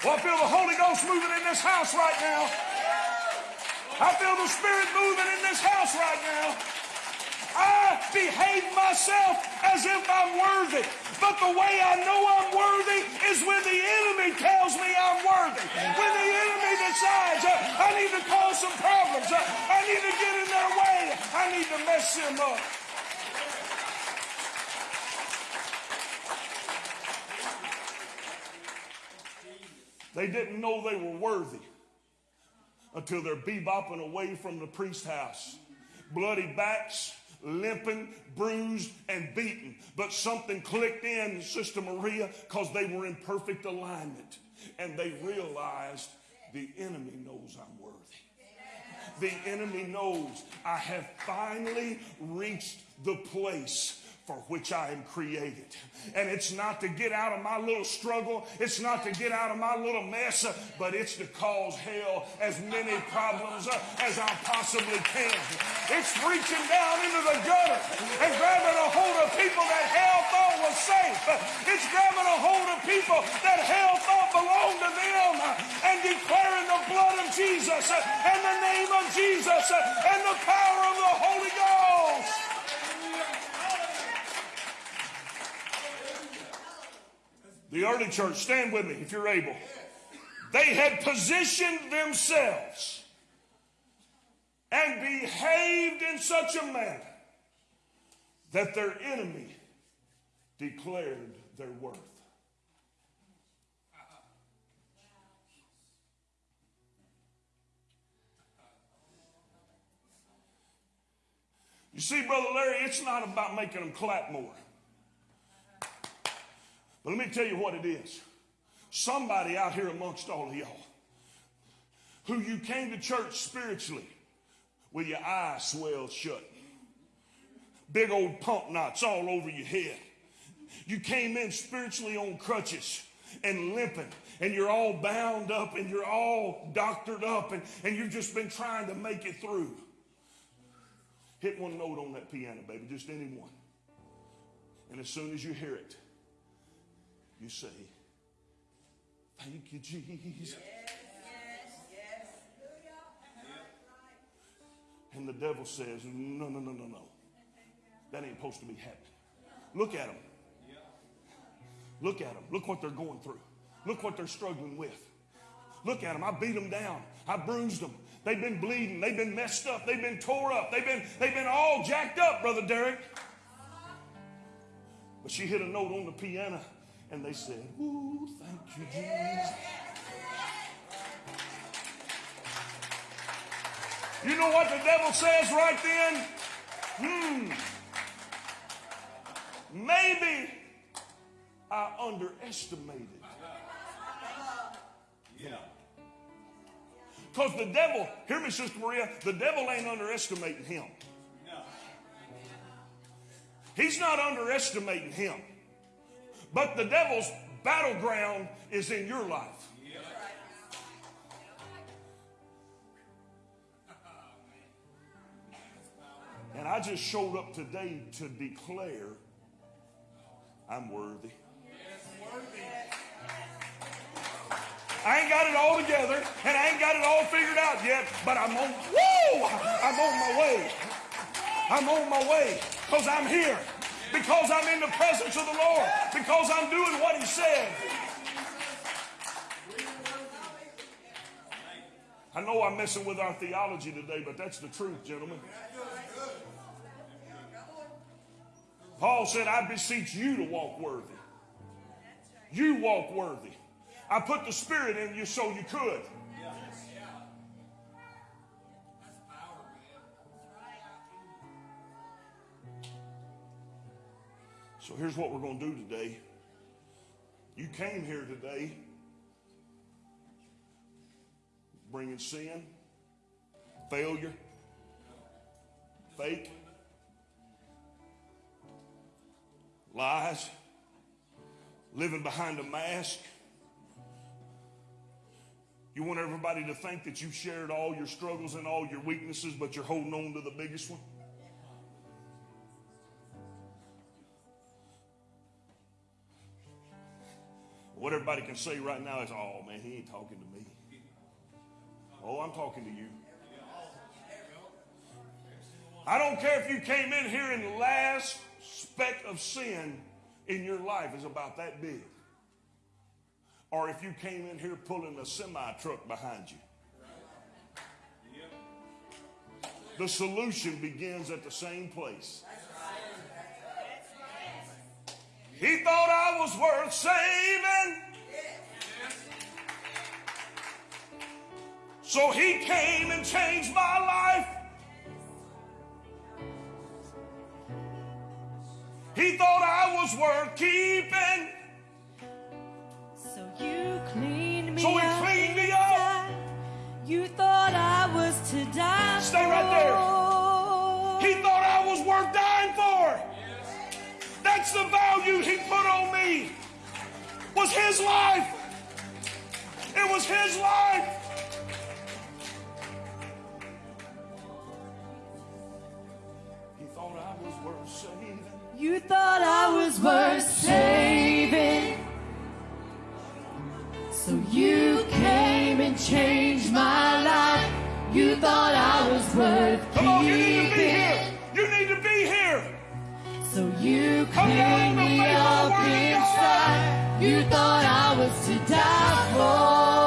Well, I feel the Holy Ghost moving in this house right now. I feel the Spirit moving in this house right now. Behave myself as if I'm worthy. But the way I know I'm worthy is when the enemy tells me I'm worthy. When the enemy decides uh, I need to cause some problems, uh, I need to get in their way, I need to mess them up. They didn't know they were worthy until they're bebopping away from the priest house. Bloody backs, limping, bruised, and beaten. But something clicked in, Sister Maria, because they were in perfect alignment. And they realized the enemy knows I'm worthy. The enemy knows I have finally reached the place for which I am created. And it's not to get out of my little struggle, it's not to get out of my little mess, but it's to cause hell as many problems as I possibly can. It's reaching down into the gutter and grabbing a hold of people that hell thought was safe. It's grabbing a hold of people that hell thought belonged to them and declaring the blood of Jesus and the name of Jesus and the power of the Holy Ghost. The early church, stand with me if you're able. They had positioned themselves and behaved in such a manner that their enemy declared their worth. You see, Brother Larry, it's not about making them clap more. But let me tell you what it is. Somebody out here amongst all of y'all who you came to church spiritually with your eyes swelled shut, big old pump knots all over your head. You came in spiritually on crutches and limping, and you're all bound up and you're all doctored up, and, and you've just been trying to make it through. Hit one note on that piano, baby, just any one. And as soon as you hear it, you say, Thank you, Jesus. And the devil says, No, no, no, no, no. That ain't supposed to be happening. Look at them. Look at them. Look what they're going through. Look what they're struggling with. Look at them. I beat them down. I bruised them. They've been bleeding. They've been messed up. They've been tore up. They've been, they've been all jacked up, Brother Derek. But she hit a note on the piano and they said, Ooh, thank you, Jesus. You know what the devil says right then? Hmm. Maybe I underestimated. Yeah. Because the devil, hear me, Sister Maria, the devil ain't underestimating him. He's not underestimating him. But the devil's battleground is in your life. And I just showed up today to declare I'm worthy. I ain't got it all together, and I ain't got it all figured out yet, but I'm on, whoa, I'm on my way. I'm on my way, because I'm here because I'm in the presence of the Lord, because I'm doing what He said. I know I'm messing with our theology today, but that's the truth, gentlemen. Paul said, I beseech you to walk worthy. You walk worthy. I put the Spirit in you so you could. So here's what we're going to do today. You came here today bringing sin, failure, fake, lies, living behind a mask. You want everybody to think that you've shared all your struggles and all your weaknesses, but you're holding on to the biggest one? What everybody can say right now is, oh man, he ain't talking to me. Oh, I'm talking to you. I don't care if you came in here and the last speck of sin in your life is about that big. Or if you came in here pulling a semi truck behind you. The solution begins at the same place. He thought I was worth saving. So he came and changed my life. He thought I was worth keeping. So you cleaned me So he up. cleaned me up. You thought I was to die Stay right there. That's the value he put on me. Was his life. It was his life. He thought I was worth saving. You thought I was worth saving. So you came and changed my life. You thought I was worth Come on, you need to be keeping. So you cleaned me up inside. You thought I was to die for.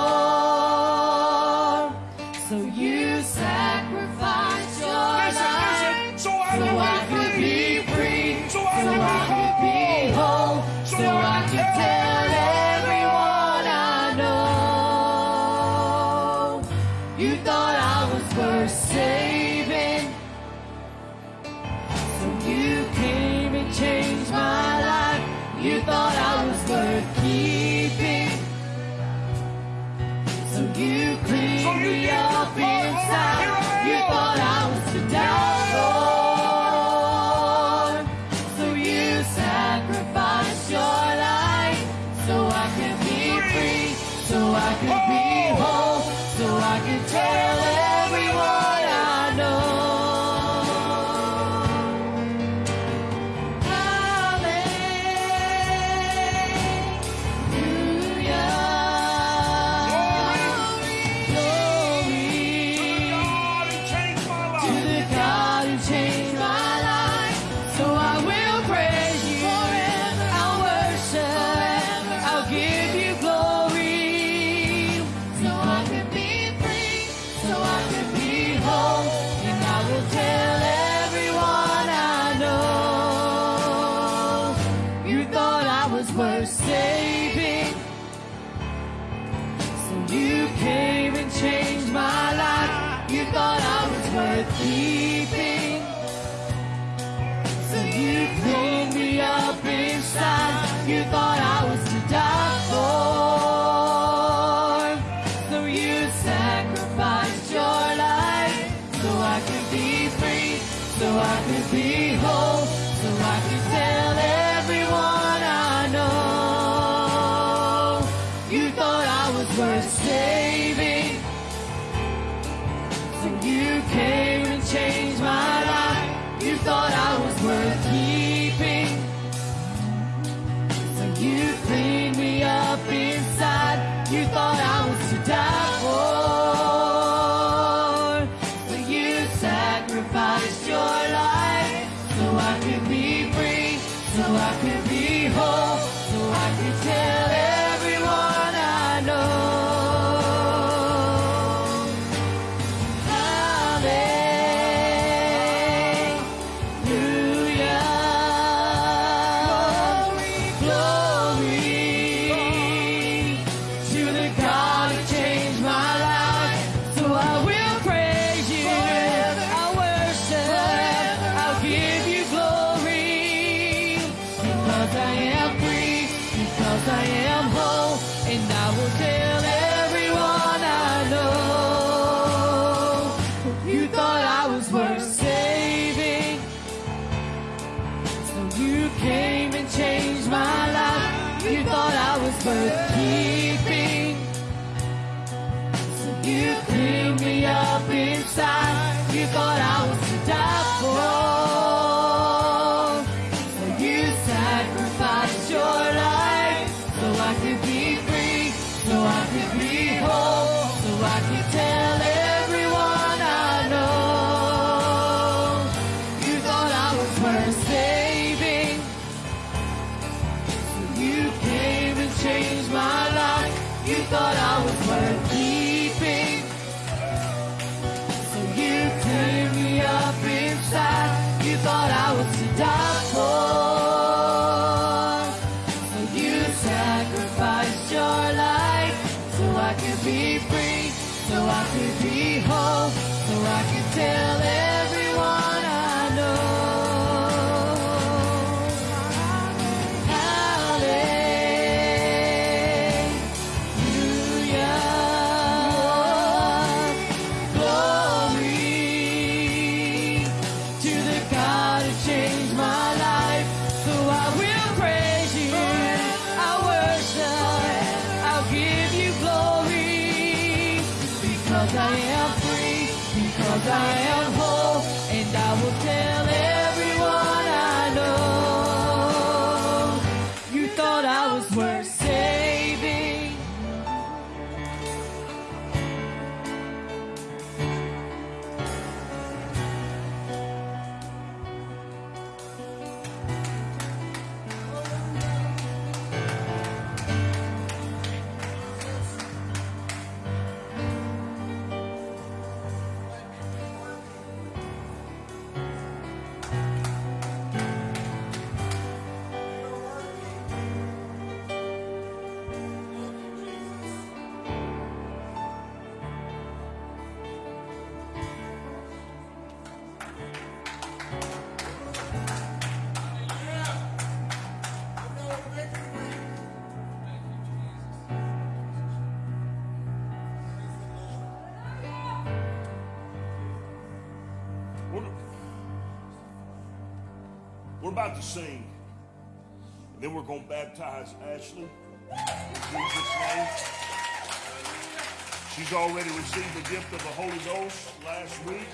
She's already received the gift of the Holy Ghost last week.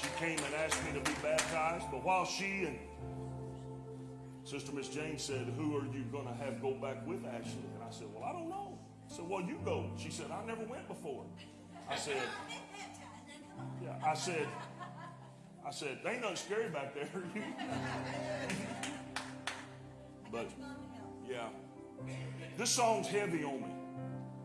She came and asked me to be baptized. But while she and Sister Miss Jane said, Who are you going to have go back with Ashley? And I said, Well, I don't know. I said, Well, you go. She said, I never went before. I said, Yeah, I said, I said, there ain't nothing scary back there. [laughs] but yeah, this song's heavy on me.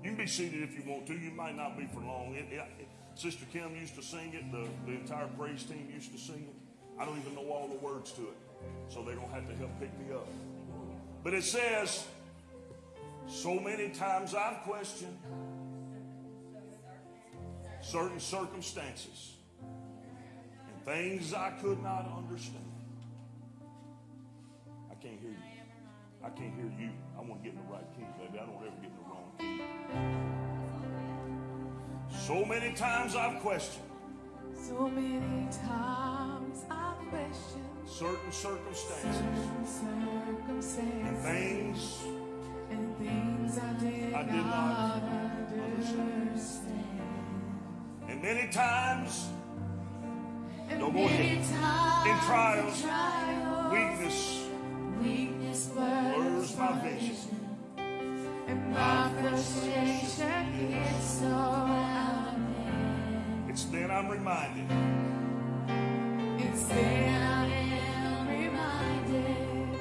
You can be seated if you want to. You might not be for long. It, it, it- Sister Kim used to sing it. The, the entire praise team used to sing it. I don't even know all the words to it, so they don't have to help pick me up. But it says, so many times I've questioned certain circumstances and things I could not understand. I can't hear you. I can't hear you. I want to get in the right key, baby. I don't ever get in the wrong key. So many times I've questioned So many times I've questioned certain circumstances certain circumstances and things and things I did, I did not understand. And many times And No, ahead. times in trials, trials, weakness, weakness blurs my vision. and my frustration gets so out of hand. It's then I'm reminded It's then I am reminded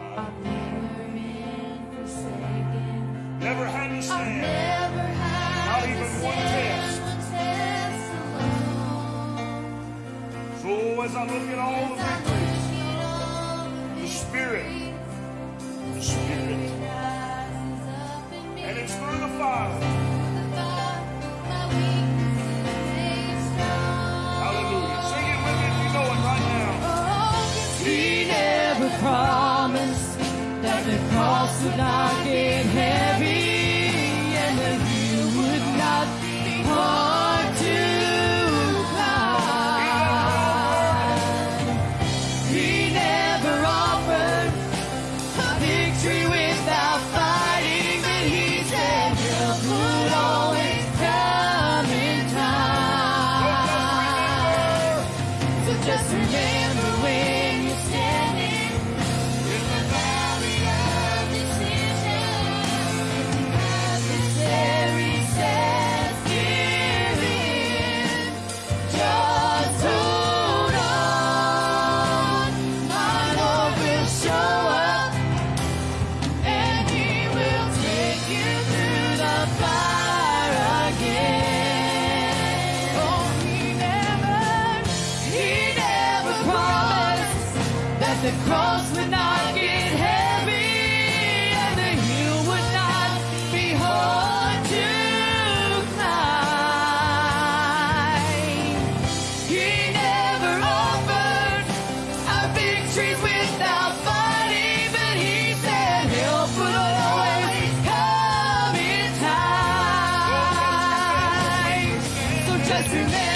I've never been forsaken. never had to stand. never had Not even one test. one test alone. So as I look at all the victories, look at all the the Spirit, cross to.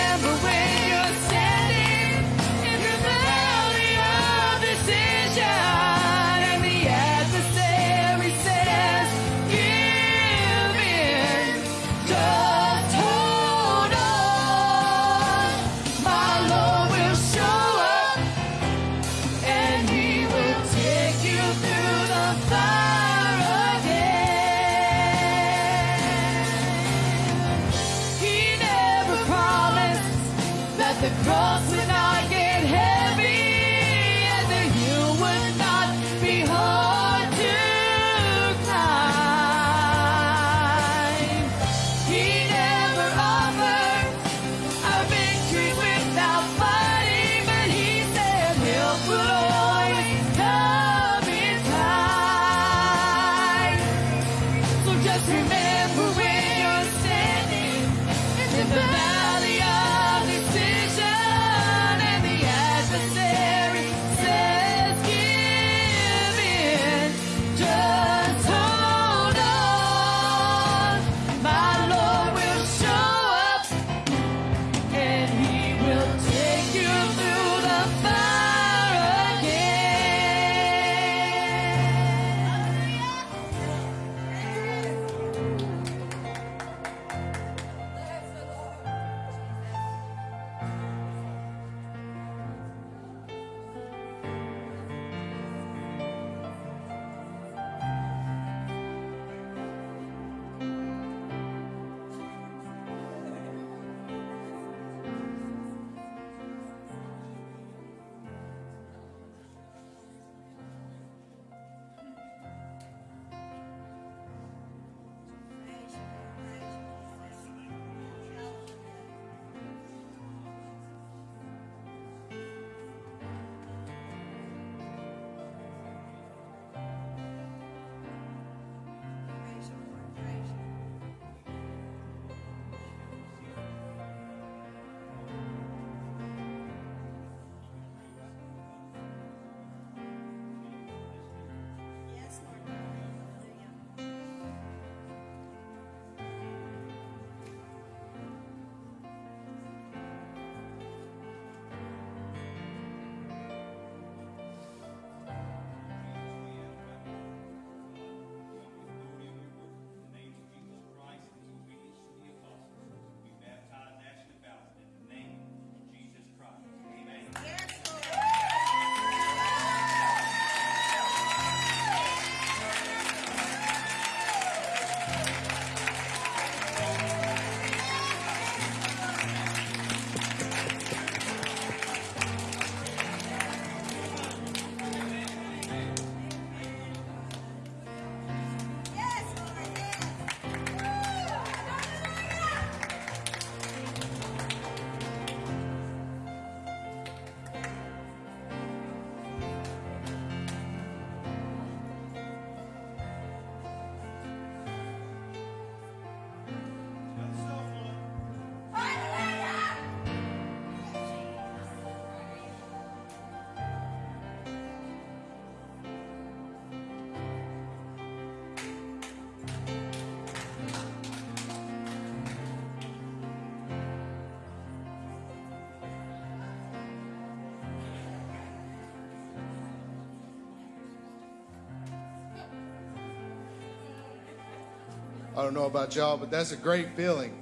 I don't know about y'all, but that's a great feeling.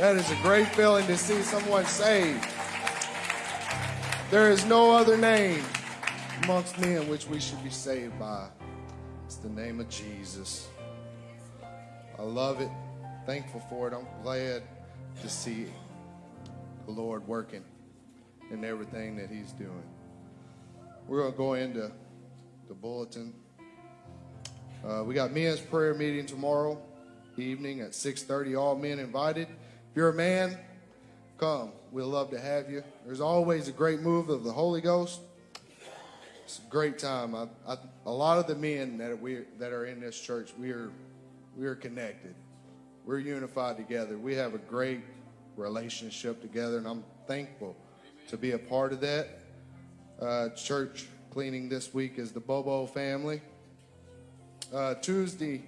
That is a great feeling to see someone saved. There is no other name amongst men which we should be saved by. It's the name of Jesus. I love it. Thankful for it. I'm glad to see the Lord working in everything that He's doing. We're going to go into the bulletin. Uh, we got men's prayer meeting tomorrow evening at 6.30. All men invited. If you're a man, come. We'd love to have you. There's always a great move of the Holy Ghost. It's a great time. I, I, a lot of the men that we that are in this church, we are we are connected. We're unified together. We have a great relationship together, and I'm thankful to be a part of that. Uh, church cleaning this week is the Bobo family. Uh, Tuesday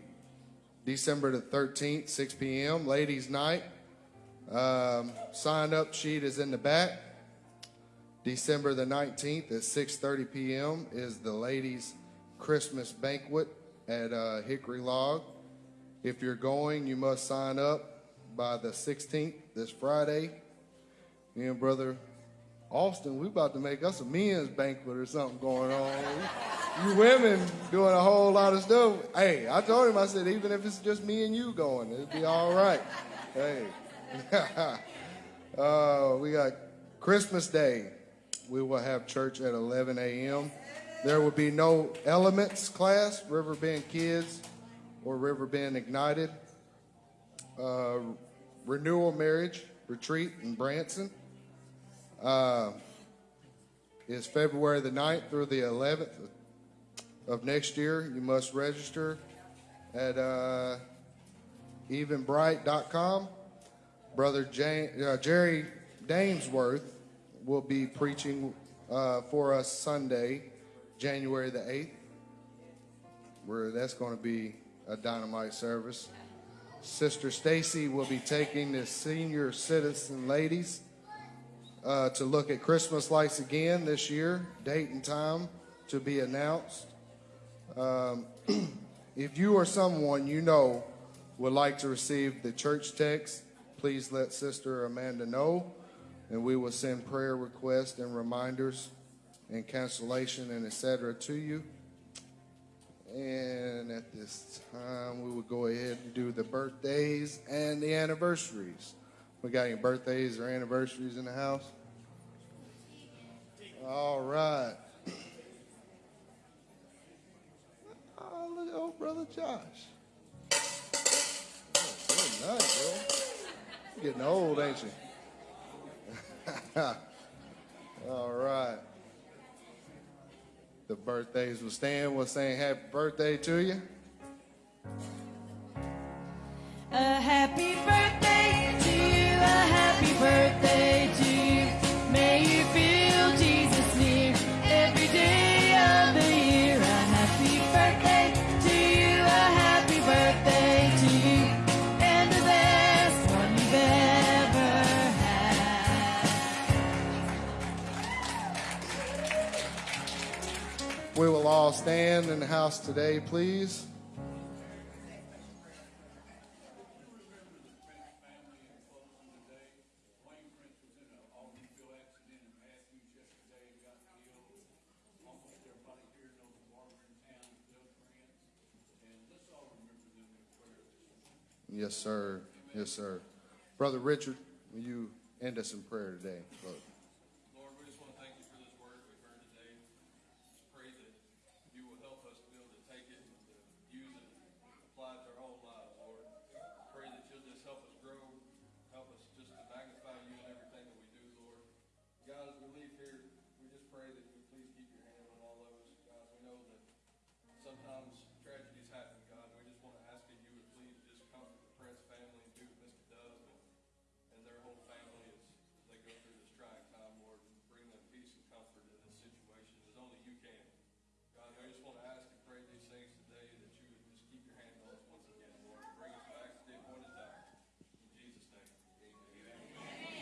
December the 13th, 6 p.m., ladies' night. Um, sign up sheet is in the back. December the 19th at 6:30 p.m. is the ladies' Christmas banquet at uh, Hickory Log. If you're going, you must sign up by the 16th, this Friday. Me and brother Austin, we about to make us a men's banquet or something going on. You women doing a whole lot of stuff. Hey, I told him, I said, even if it's just me and you going, it'll be all right. Hey. [laughs] uh, we got Christmas Day. We will have church at 11 a.m. There will be no elements class, Riverbend Kids or Riverbend Ignited. Uh, renewal marriage retreat in Branson uh, is February the 9th through the 11th of next year. You must register at uh, eventbrite.com. Brother uh, Jerry Damesworth will be preaching uh, for us Sunday, January the 8th, where that's going to be a dynamite service. Sister Stacy will be taking the senior citizen ladies uh, to look at Christmas lights again this year. Date and time to be announced. Um, [clears throat] if you or someone you know would like to receive the church text, please let Sister Amanda know, and we will send prayer requests and reminders and cancellation and etc. to you. And at this time, we will go ahead and do the birthdays and the anniversaries. We got any birthdays or anniversaries in the house? All right. Oh, old brother Josh. Oh, good night, bro. Getting old, ain't you? [laughs] All right. The birthdays will stand. We're saying happy birthday to you. A happy birthday to you, a happy birthday to you. Will all stand in the house today, please. Yes, sir. Yes, sir. Brother Richard, will you end us in prayer today? Brother?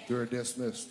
You're dismissed.